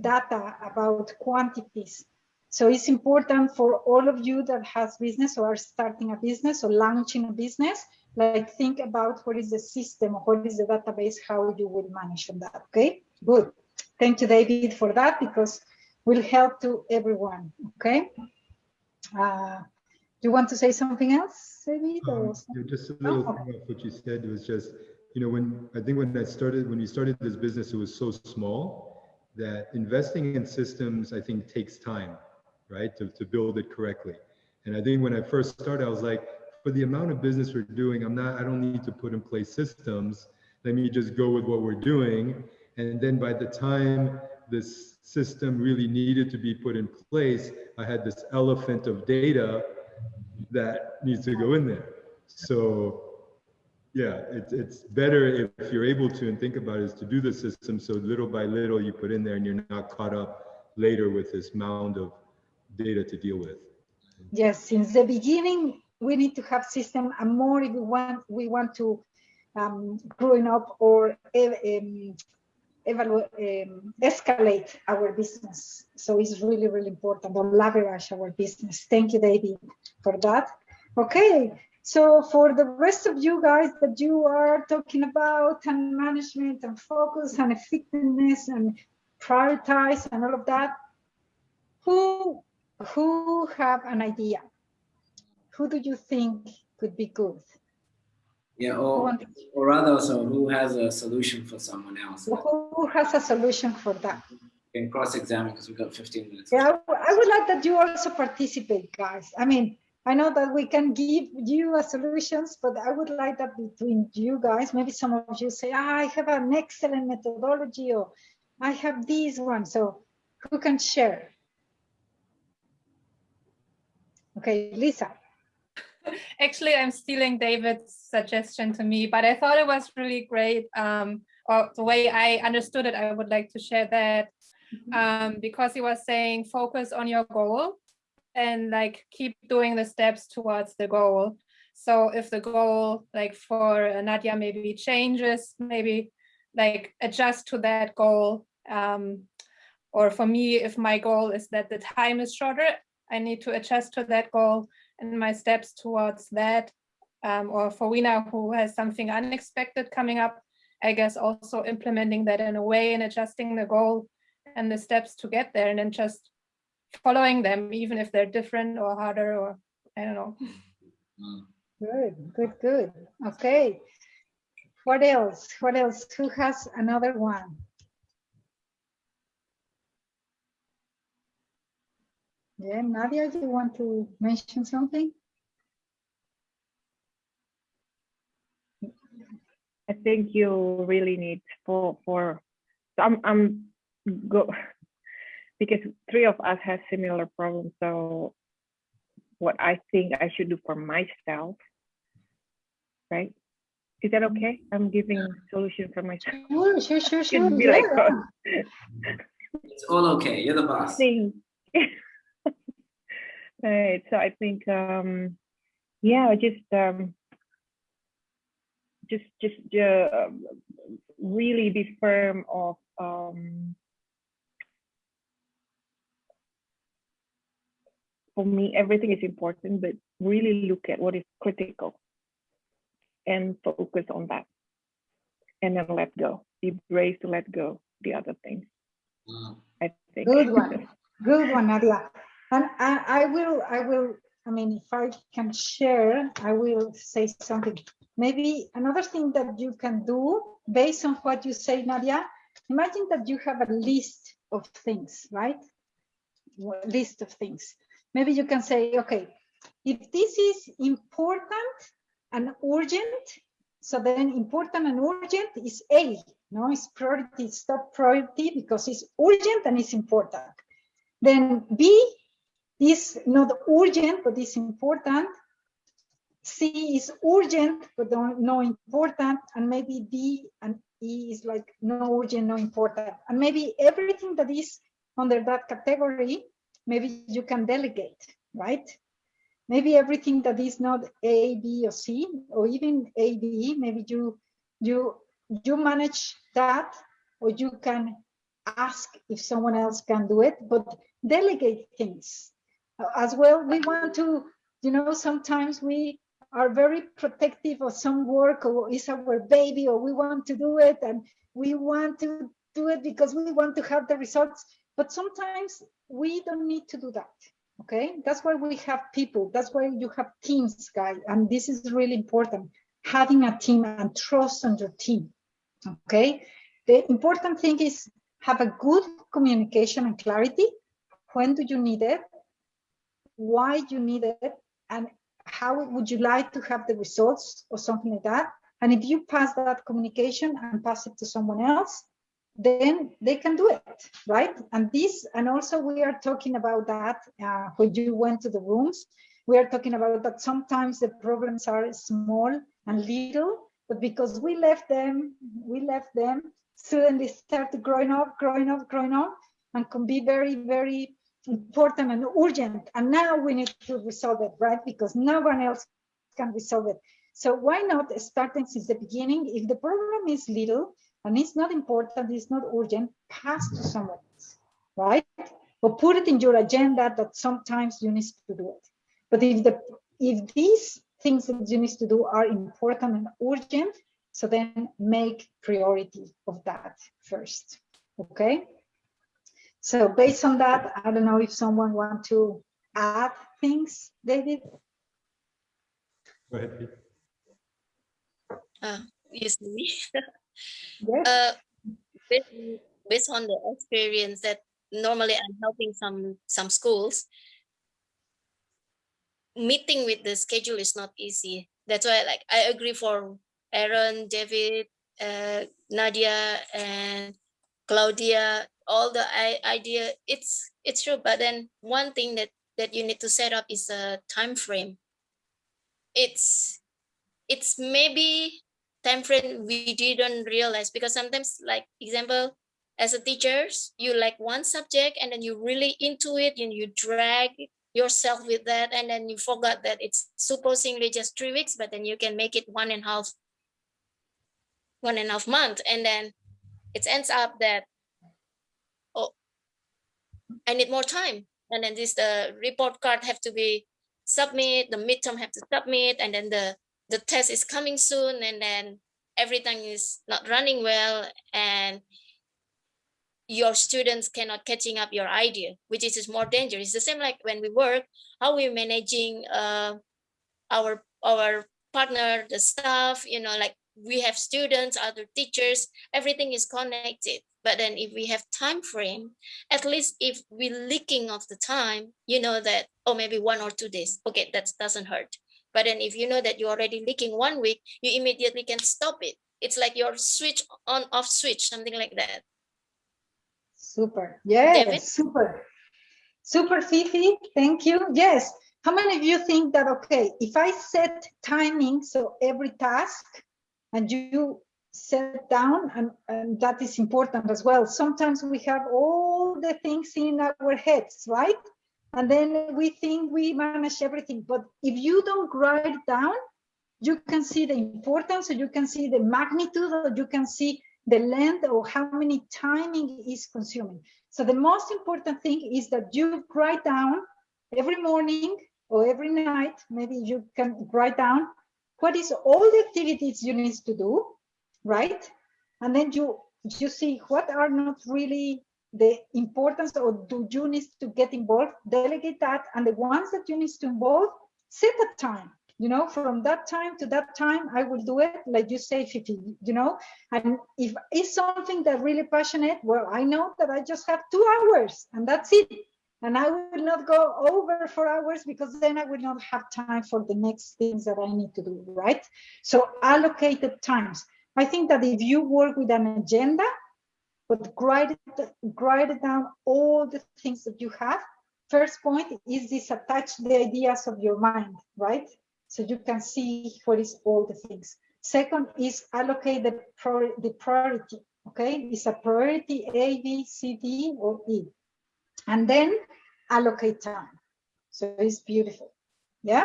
data, about quantities. So it's important for all of you that has business or are starting a business or launching a business, like think about what is the system, what is the database, how you will manage on that, okay? Good. Thank you, David, for that, because will help to everyone, okay? Uh, do you want to say something else, David? Um, yeah, just a little oh. thing off what you said was just, you know, when I think when I started, when you started this business, it was so small that investing in systems, I think takes time, right? To, to build it correctly. And I think when I first started, I was like, for the amount of business we're doing, I'm not, I don't need to put in place systems. Let me just go with what we're doing. And then by the time this system really needed to be put in place, I had this elephant of data that needs to go in there. So yeah, it's, it's better if you're able to and think about it is to do the system. So little by little you put in there and you're not caught up later with this mound of data to deal with. Yes, since the beginning, we need to have system and more if we want, we want to um, growing up or um, evaluate, um, escalate our business. So it's really, really important to leverage our business. Thank you, David, for that. Okay, so for the rest of you guys that you are talking about and management and focus and effectiveness and prioritize and all of that, who who have an idea? Who do you think could be good? Yeah, or, or rather, so who has a solution for someone else? Who has a solution for that? You can cross-examine because we've got 15 minutes. Yeah, I would like that you also participate, guys. I mean, I know that we can give you a solutions, but I would like that between you guys, maybe some of you say, ah, I have an excellent methodology or I have this one. So who can share? Okay, Lisa. Actually, I'm stealing David's suggestion to me, but I thought it was really great. Um, or the way I understood it, I would like to share that mm-hmm. um, because he was saying focus on your goal and like keep doing the steps towards the goal. So if the goal like for Nadia maybe changes, maybe like adjust to that goal. Um, or for me, if my goal is that the time is shorter, I need to adjust to that goal and my steps towards that. Um, or for Wina, who has something unexpected coming up, I guess also implementing that in a way and adjusting the goal and the steps to get there and then just following them, even if they're different or harder or I don't know. Good, good, good. Okay. What else? What else? Who has another one? Yeah, Nadia, do you want to mention something? I think you really need for for I'm I'm go because three of us have similar problems. So what I think I should do for myself, right? Is that okay? I'm giving solution for myself. Sure, sure, sure, sure. Be like, oh. It's all okay. You're the boss. Thing. right. So I think, um, yeah, just, um, just, just uh, really be firm of um, for me, everything is important, but really look at what is critical and focus on that. And then let go. Be brave to let go the other things. Wow. I think. Good one. Good one, Nadia. And I, I will, I will, I mean, if I can share, I will say something. Maybe another thing that you can do based on what you say, Nadia, imagine that you have a list of things, right? List of things maybe you can say, okay, if this is important and urgent, so then important and urgent is A, no, it's priority, it's top priority because it's urgent and it's important. Then B is not urgent, but it's important. C is urgent, but no important. And maybe D and E is like no urgent, no important. And maybe everything that is under that category maybe you can delegate, right? Maybe everything that is not A, B, or C, or even A, B, maybe you you you manage that or you can ask if someone else can do it but delegate things as well we want to you know sometimes we are very protective of some work or is our baby or we want to do it and we want to do it because we want to have the results. But sometimes we don't need to do that okay? That's why we have people. That's why you have teams guys. And this is really important having a team and trust on your team okay? The important thing is have a good communication and clarity. When do you need it why you need it and how would you like to have the results or something like that and if you pass that communication and pass it to someone else then they can do it, right? And this, and also we are talking about that uh, when you went to the rooms, we are talking about that sometimes the problems are small and little, but because we left them, we left them, suddenly start growing up, growing up, growing up, and can be very, very important and urgent. And now we need to resolve it, right? Because no one else can resolve it. So why not starting since the beginning? If the problem is little, and it's not important, it's not urgent, pass to someone else, right? Or put it in your agenda that sometimes you need to do it. But if the if these things that you need to do are important and urgent, so then make priority of that first, okay? So based on that, I don't know if someone want to add things, David? Go ahead, Pete. Uh, yes, me. Yes. Uh, based, based on the experience that normally I'm helping some some schools, meeting with the schedule is not easy. That's why like I agree for Aaron, David, uh, Nadia, and Claudia, all the idea, it's it's true. But then one thing that that you need to set up is a time frame. It's it's maybe time frame we didn't realize because sometimes like example as a teachers you like one subject and then you really into it and you drag yourself with that and then you forgot that it's supposedly just three weeks but then you can make it one and a half one and a half month and then it ends up that i need more time. And then this the report card have to be submit the midterm have to submit and then the the test is coming soon and then everything is not running well and your students cannot catching up your idea which is more dangerous. It's the same like when we work how we managing uh, our our partner the staff you know like we have students other teachers everything is connected but then if we have time frame at least if we're leaking of the time you know that oh maybe one or two days okay that doesn't hurt but then if you know that you're already leaking one week, you immediately can stop it. It's like your switch on off switch, something like that. Super. Yes, David? super. Super Fifi, thank you. Yes. How many of you think that, okay, if I set timing, so every task, and you set down, and, and that is important as well. Sometimes we have all the things in our heads, right? and then we think we manage everything. But if you don't write down, you can see the importance, or you can see the magnitude, or you can see the length or how many timing is consuming. So the most important thing is that you write down every morning or every night, maybe you can write down what is all the activities you need to do, right? And then you you see what are not really the importance or do you need to get involved, delegate that, and the ones that you need to involve, set a time. You know, from that time to that time, I will do it, like you say, Fifi, you know, and if it's something that really passionate, well, I know that I just have two hours and that's it. And I will not go over four hours because then I will not have time for the next things that I need to do, right? So allocated times. I think that if you work with an agenda, but write, write down all the things that you have. First point is this attach the ideas of your mind, right? So you can see what is all the things. Second is allocate the, prior, the priority, okay? It's a priority A, B, C, D, or E. And then allocate time. So it's beautiful, yeah?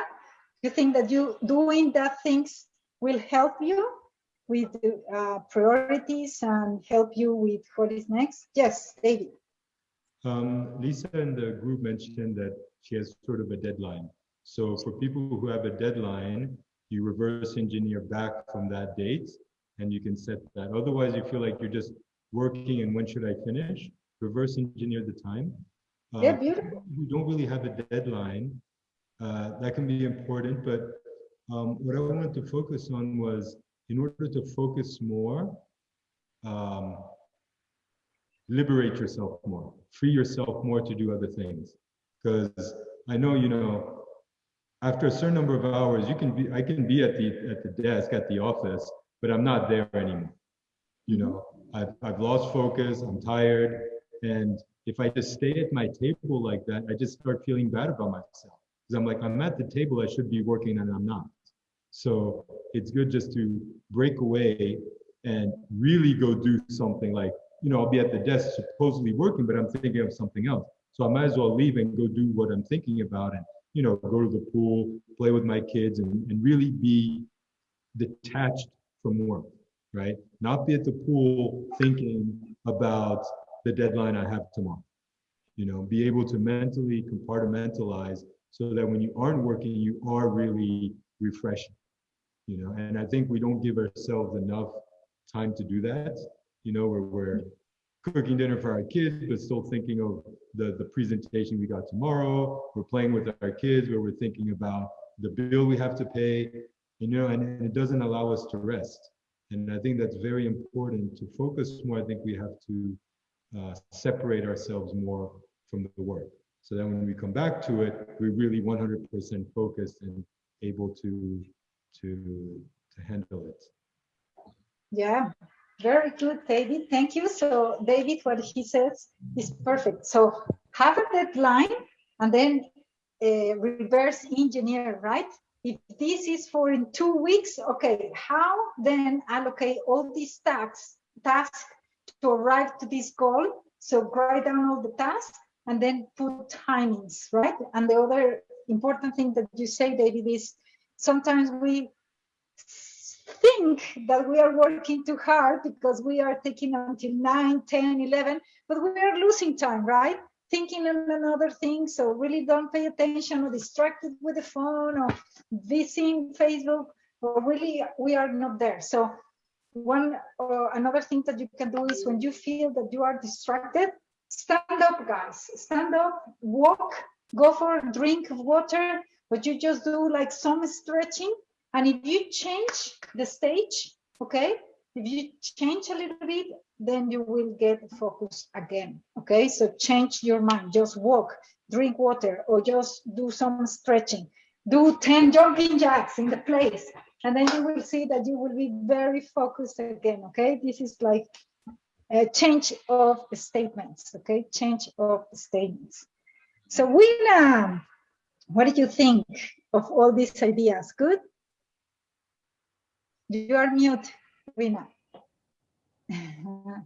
You think that you doing that things will help you? With uh, priorities and help you with what is next? Yes, David. Um, Lisa in the group mentioned that she has sort of a deadline. So for people who have a deadline, you reverse engineer back from that date and you can set that. Otherwise, you feel like you're just working and when should I finish? Reverse engineer the time. Uh, yeah, beautiful. You don't really have a deadline. Uh, that can be important, but um, what I wanted to focus on was in order to focus more, um, liberate yourself more, free yourself more to do other things. Because I know, you know, after a certain number of hours, you can be, I can be at the at the desk at the office, but I'm not there anymore. You know, I've I've lost focus, I'm tired, and if I just stay at my table like that, I just start feeling bad about myself. Because I'm like, I'm at the table, I should be working and I'm not. So it's good just to break away and really go do something like, you know, I'll be at the desk supposedly working, but I'm thinking of something else. So I might as well leave and go do what I'm thinking about and, you know, go to the pool, play with my kids and, and really be detached from work, right? Not be at the pool thinking about the deadline I have tomorrow. You know, be able to mentally compartmentalize so that when you aren't working, you are really refreshing you know and i think we don't give ourselves enough time to do that you know where we're cooking dinner for our kids but still thinking of the the presentation we got tomorrow. We're playing with our kids where we're thinking about the bill we have to pay you know and, and it doesn't allow us to rest. And i think that's very important to focus more. I think we have to uh, separate ourselves more from the work. So that when we come back to it we're really 100% focused and able to to to handle it. Yeah, very good, David. Thank you. So David, what he says is perfect. So have a deadline and then uh, reverse engineer, right? If this is for in two weeks, okay, how then allocate all these tasks, tasks to arrive to this goal? So write down all the tasks and then put timings, right? And the other important thing that you say, David, is sometimes we think that we are working too hard because we are taking until 9 10 11 but we are losing time right? Thinking on another thing so really don't pay attention or distracted with the phone or visiting facebook or really we are not there. So one uh, another thing that you can do is when you feel that you are distracted stand up guys. Stand up walk go for a drink of water but you just do like some stretching and if you change the stage, okay, if you change a little bit, then you will get focus again. Okay, so change your mind, just walk, drink water, or just do some stretching. Do 10 jumping jacks in the place, and then you will see that you will be very focused again. Okay, this is like a change of statements. Okay, change of statements. So, Wina, what do you think of all these ideas? Good? You are mute, Rina.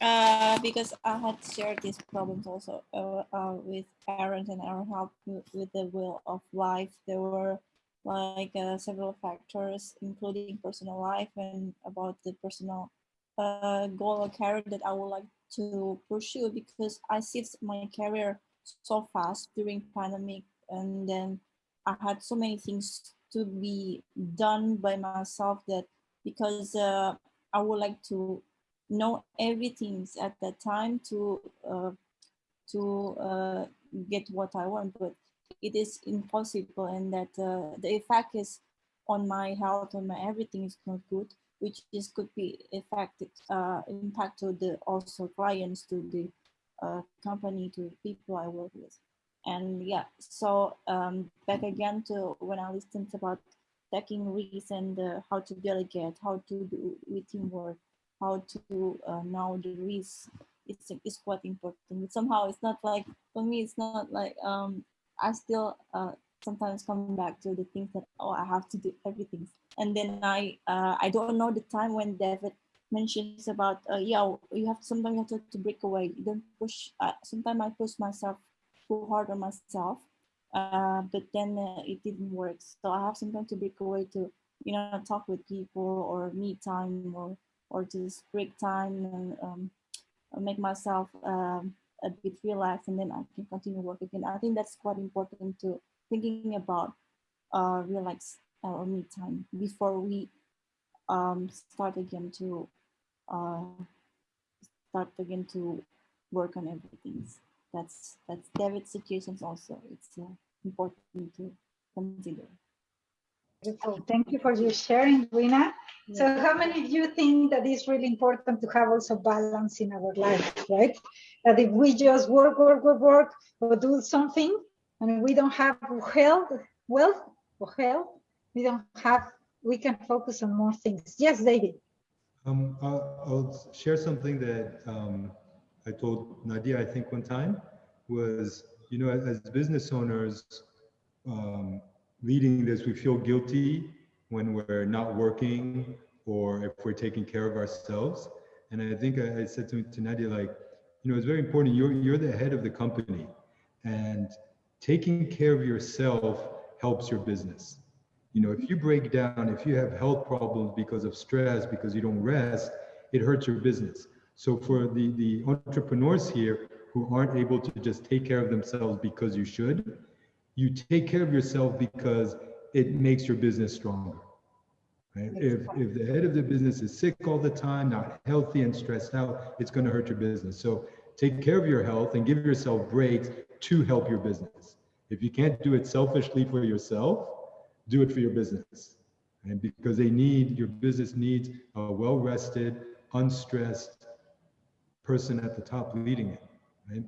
uh, because I had shared these problems also uh, uh, with parents and our help with the will of life. There were like uh, several factors, including personal life and about the personal uh, goal or that I would like to pursue because I see my career so fast during pandemic and then I had so many things to be done by myself that because uh, I would like to know everything at that time to uh, to uh, get what I want, but it is impossible, and that uh, the effect is on my health, on my everything is not good, which is could be affected uh, impact to the also clients, to the uh, company, to people I work with. And yeah so um, back again to when i listened about taking risks and uh, how to delegate how to do with teamwork how to uh, know the risks it's, it's quite important. Somehow it's not like for me it's not like um, i still uh, sometimes come back to the things that oh i have to do everything and then i uh, i don't know the time when david mentions about uh, yeah you have sometimes you have to, to break away you don't push uh, sometimes i push myself too hard on myself uh, but then uh, it didn't work. So I have sometimes to break away to, you know, talk with people or meet time or or just break time and um, make myself um, a bit relaxed and then I can continue work again. I think that's quite important to thinking about uh, relax uh, or me time before we um, start again to uh, start again to work on everything. That's that's David's situations also. It's uh, important to consider. Beautiful. Thank you for your sharing, Rina. So how many of you think that it's really important to have also balance in our life, right? That if we just work, work, work, work, or do something, and we don't have health, wealth, or health, we don't have, we can focus on more things. Yes, David. Um, I'll, I'll share something that um, I told Nadia, I think one time, was, you know, as, as business owners, um, leading this, we feel guilty when we're not working or if we're taking care of ourselves. And I think I, I said to, to Nadia, like, you know, it's very important. You're, you're the head of the company and taking care of yourself helps your business. You know, if you break down, if you have health problems because of stress, because you don't rest, it hurts your business. So for the, the entrepreneurs here who aren't able to just take care of themselves because you should, you take care of yourself because it makes your business stronger. Right? If, if the head of the business is sick all the time, not healthy and stressed out, it's going to hurt your business. So take care of your health and give yourself breaks to help your business. If you can't do it selfishly for yourself, do it for your business. And because they need, your business needs a well-rested, unstressed person at the top leading it. Right?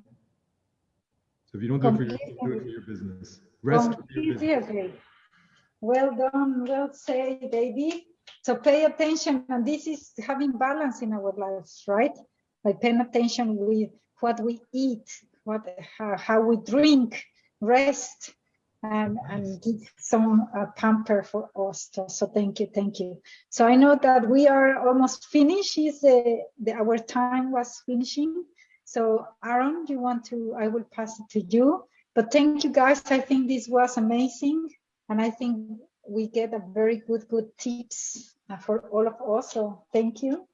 So if you don't do it for yourself, do it for your business. Rest Completely agree. Well done, well said, baby. So pay attention, and this is having balance in our lives, right? Like paying attention with what we eat, what how, how we drink, rest, and and give some uh, pamper for us. So thank you, thank you. So I know that we are almost finished. Is the, the our time was finishing. So Aaron, you want to, I will pass it to you. But thank you guys. I think this was amazing. And I think we get a very good, good tips uh, for all of us. So thank you.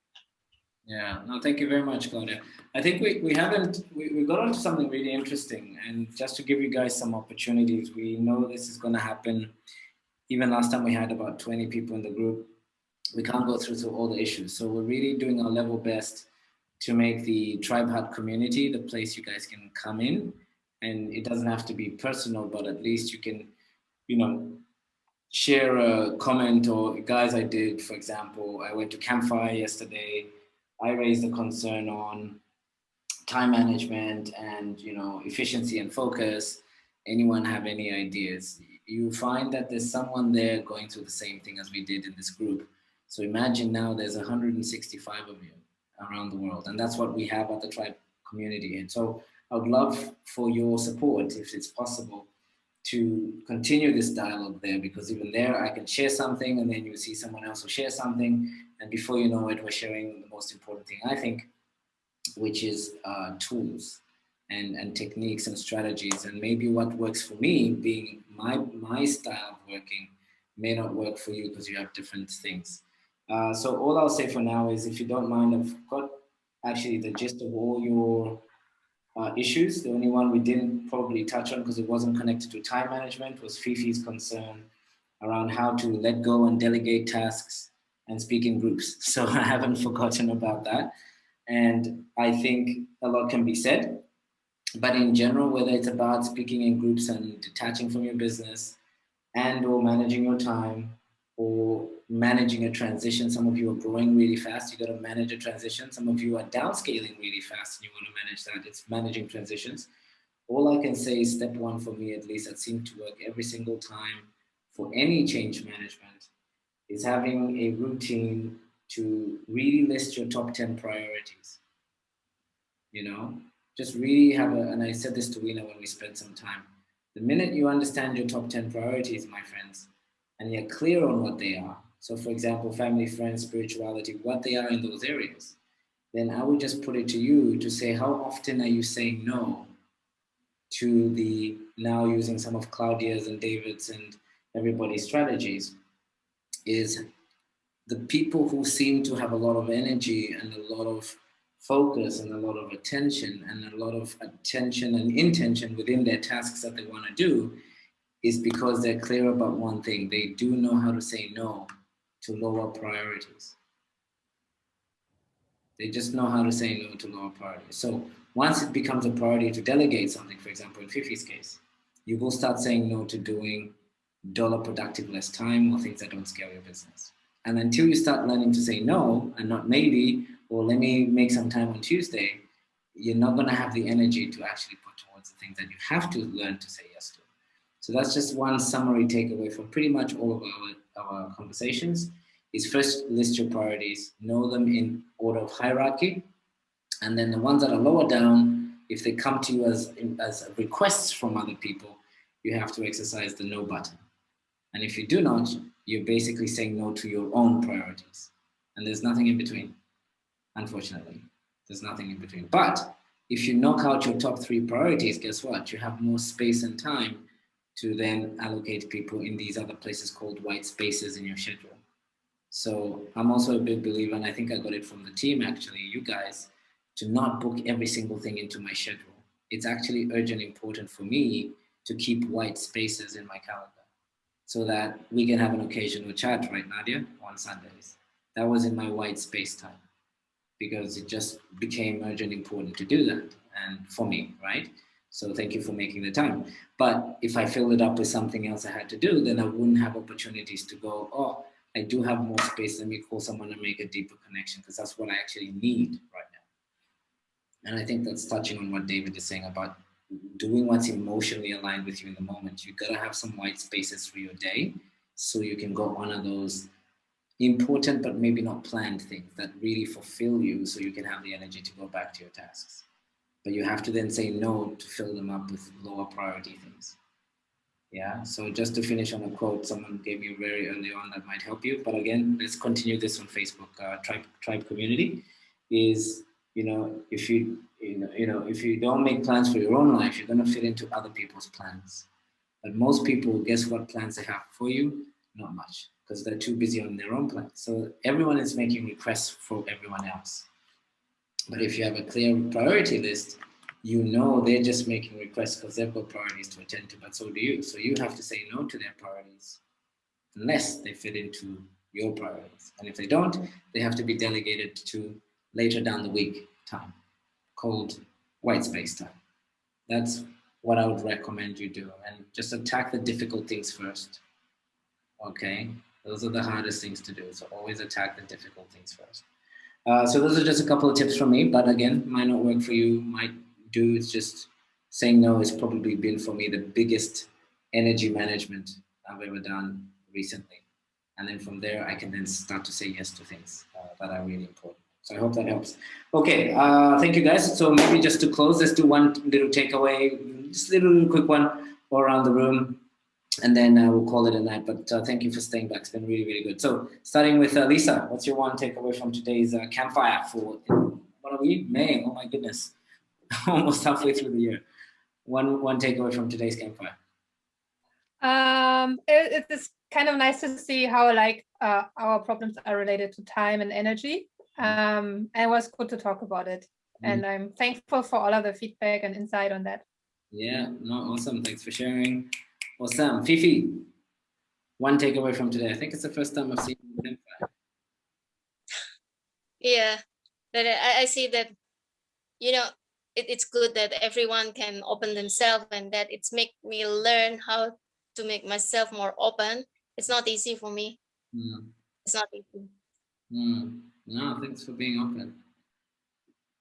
Yeah, no, thank you very much, Claudia. I think we, we haven't, we, we got onto something really interesting. And just to give you guys some opportunities, we know this is going to happen. Even last time we had about 20 people in the group. We can't go through to all the issues. So we're really doing our level best to make the Tribe Hut community the place you guys can come in. And it doesn't have to be personal, but at least you can, you know, share a comment or guys I did, for example, I went to Campfire yesterday. I raised a concern on time management and, you know, efficiency and focus. Anyone have any ideas? You find that there's someone there going through the same thing as we did in this group. So imagine now there's 165 of you around the world. And that's what we have at the tribe community. And so I would love for your support, if it's possible, to continue this dialogue there, because even there I can share something and then you see someone else will share something. And before you know it, we're sharing the most important thing, I think, which is uh, tools and, and techniques and strategies. And maybe what works for me, being my, my style of working, may not work for you because you have different things. Uh, so all I'll say for now is if you don't mind, I've got actually the gist of all your uh, issues. The only one we didn't probably touch on because it wasn't connected to time management was Fifi's concern around how to let go and delegate tasks and speak in groups. So I haven't forgotten about that. And I think a lot can be said, but in general, whether it's about speaking in groups and detaching from your business and or managing your time or managing a transition. Some of you are growing really fast. You got to manage a transition. Some of you are downscaling really fast and you want to manage that. It's managing transitions. All I can say is step one for me, at least, that seemed to work every single time for any change management is having a routine to really list your top 10 priorities. You know, just really have a, and I said this to Wina when we spent some time. The minute you understand your top 10 priorities, my friends, and you're clear on what they are. So for example, family, friends, spirituality, what they are in those areas. Then I would just put it to you to say, how often are you saying no to the now using some of Claudia's and David's and everybody's strategies is the people who seem to have a lot of energy and a lot of focus and a lot of attention and a lot of attention and intention within their tasks that they want to do is because they're clear about one thing. They do know how to say no to lower priorities. They just know how to say no to lower priorities. So once it becomes a priority to delegate something, for example, in Fifi's case, you will start saying no to doing dollar productive less time or things that don't scale your business. And until you start learning to say no and not maybe, or let me make some time on Tuesday, you're not going to have the energy to actually put towards the things that you have to learn to say yes to. So that's just one summary takeaway from pretty much all of our, our conversations is first list your priorities, know them in order of hierarchy, and then the ones that are lower down, if they come to you as, as requests from other people, you have to exercise the no button. And if you do not, you're basically saying no to your own priorities. And there's nothing in between, unfortunately. There's nothing in between. But if you knock out your top three priorities, guess what? You have more space and time to then allocate people in these other places called white spaces in your schedule. So I'm also a big believer, and I think I got it from the team actually, you guys, to not book every single thing into my schedule. It's actually urgent important for me to keep white spaces in my calendar so that we can have an occasional chat, right, Nadia, on Sundays. That was in my white space time because it just became urgent important to do that and for me, right? So thank you for making the time. But if I fill it up with something else I had to do, then I wouldn't have opportunities to go, oh, I do have more space. Let me call someone and make a deeper connection because that's what I actually need right now. And I think that's touching on what David is saying about doing what's emotionally aligned with you in the moment. You've gotta have some white spaces for your day so you can go honor those important but maybe not planned things that really fulfill you so you can have the energy to go back to your tasks. But you have to then say no to fill them up with lower priority things. Yeah, so just to finish on a quote someone gave me very early on that might help you. But again, let's continue this on Facebook, uh, tribe, tribe community is, you know, if you, you know, you know, if you don't make plans for your own life, you're going to fit into other people's plans. But most people, guess what plans they have for you? Not much, because they're too busy on their own plans. So everyone is making requests for everyone else. But if you have a clear priority list, you know they're just making requests because they've got priorities to attend to, but so do you. So you have to say no to their priorities unless they fit into your priorities. And if they don't, they have to be delegated to later down the week time called white space time. That's what I would recommend you do and just attack the difficult things first. Okay, those are the hardest things to do. So always attack the difficult things first. Uh, so those are just a couple of tips from me, but again, might not work for you, might do It's just saying no has probably been for me the biggest energy management I've ever done recently. And then from there, I can then start to say yes to things uh, that are really important. So I hope that helps. Okay, uh, thank you guys. So maybe just to close, let's do one little takeaway, just a little quick one all around the room, and then uh, we'll call it a night. But uh, thank you for staying back. It's been really, really good. So starting with uh, Lisa, what's your one takeaway from today's uh, campfire for, what are we, May? Oh my goodness. almost halfway through the year. One one takeaway from today's campfire. Um, it, it's kind of nice to see how like uh, our problems are related to time and energy. Um, and it was good to talk about it. Mm. And I'm thankful for all of the feedback and insight on that. Yeah, no, awesome. Thanks for sharing. Awesome. Fifi, one takeaway from today. I think it's the first time I've seen campfire. Yeah, that I, I see that, you know, it, it's good that everyone can open themselves and that it's make me learn how to make myself more open. It's not easy for me. Mm. It's not easy. Mm. No, thanks for being open.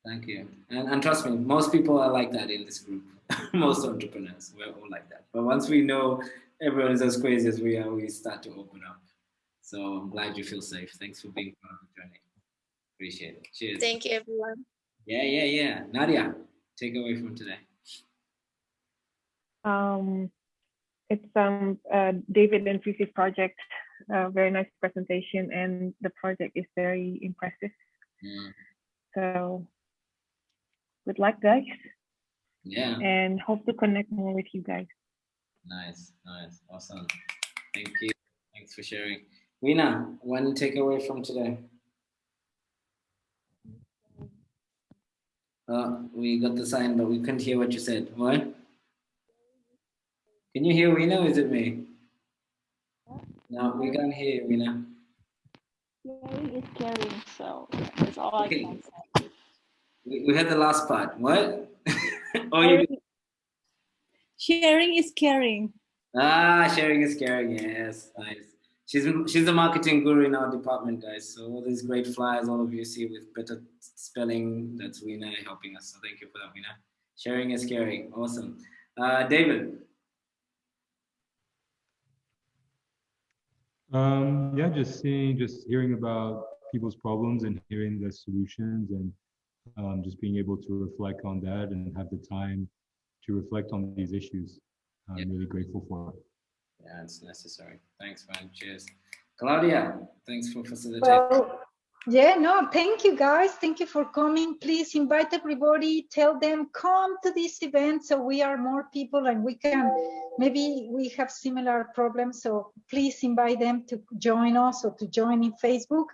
Thank you. And, and trust me, most people are like that in this group. most entrepreneurs, we're all like that. But once we know everyone is as crazy as we are, we start to open up. So I'm glad you feel safe. Thanks for being part of the journey. Appreciate it. Cheers. Thank you, everyone. Yeah, yeah, yeah. Nadia, take away from today. Um, it's um uh, David and Fifi's project. Uh, very nice presentation, and the project is very impressive. Mm. So, good luck, guys. Yeah. and hope to connect more with you guys. Nice, nice, awesome. Thank you. Thanks for sharing. Weena, one takeaway from today. Uh, we got the sign, but we couldn't hear what you said. What? Can you hear Weena or is it me? No, we can't hear you, Weena. Sharing is caring, so that's all Okay. I can say. We, we had the last part. What? oh, you Sharing is caring. Ah, sharing is caring. Yes, nice. She's she's a marketing guru in our department, guys. So all these great flyers, all of you see with better spelling, that's Weena helping us. So thank you for that, Weena. Sharing is caring. Awesome. Uh, David. Um, yeah, just seeing, just hearing about people's problems and hearing the solutions and um, just being able to reflect on that and have the time to reflect on these issues. I'm really grateful for it. Yeah, it's necessary. Thanks, man. Cheers. Claudia, thanks for facilitating. Well, yeah, no, thank you guys. Thank you for coming. Please invite everybody, tell them come to this event so we are more people and we can, maybe we have similar problems. So please invite them to join us or to join in Facebook.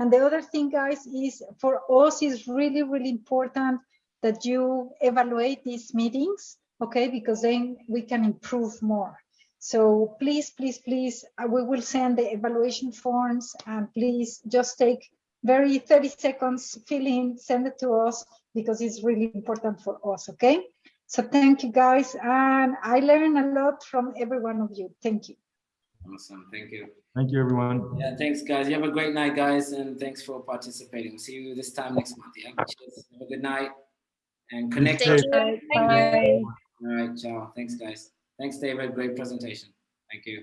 And the other thing, guys, is for us is really, really important that you evaluate these meetings, okay? Because then we can improve more. So please, please, please, uh, we will send the evaluation forms and please just take very 30 seconds, fill in, send it to us because it's really important for us, okay? So thank you guys. And I learned a lot from every one of you. Thank you. Awesome. Thank you. Thank you, everyone. Yeah, thanks, guys. You have a great night, guys, and thanks for participating. We'll see you this time next month. Yeah. Cheers. Have a good night and connect. Thank All you. Bye. right. Ciao. Thanks, guys. Thanks, David. Great presentation. Thank you.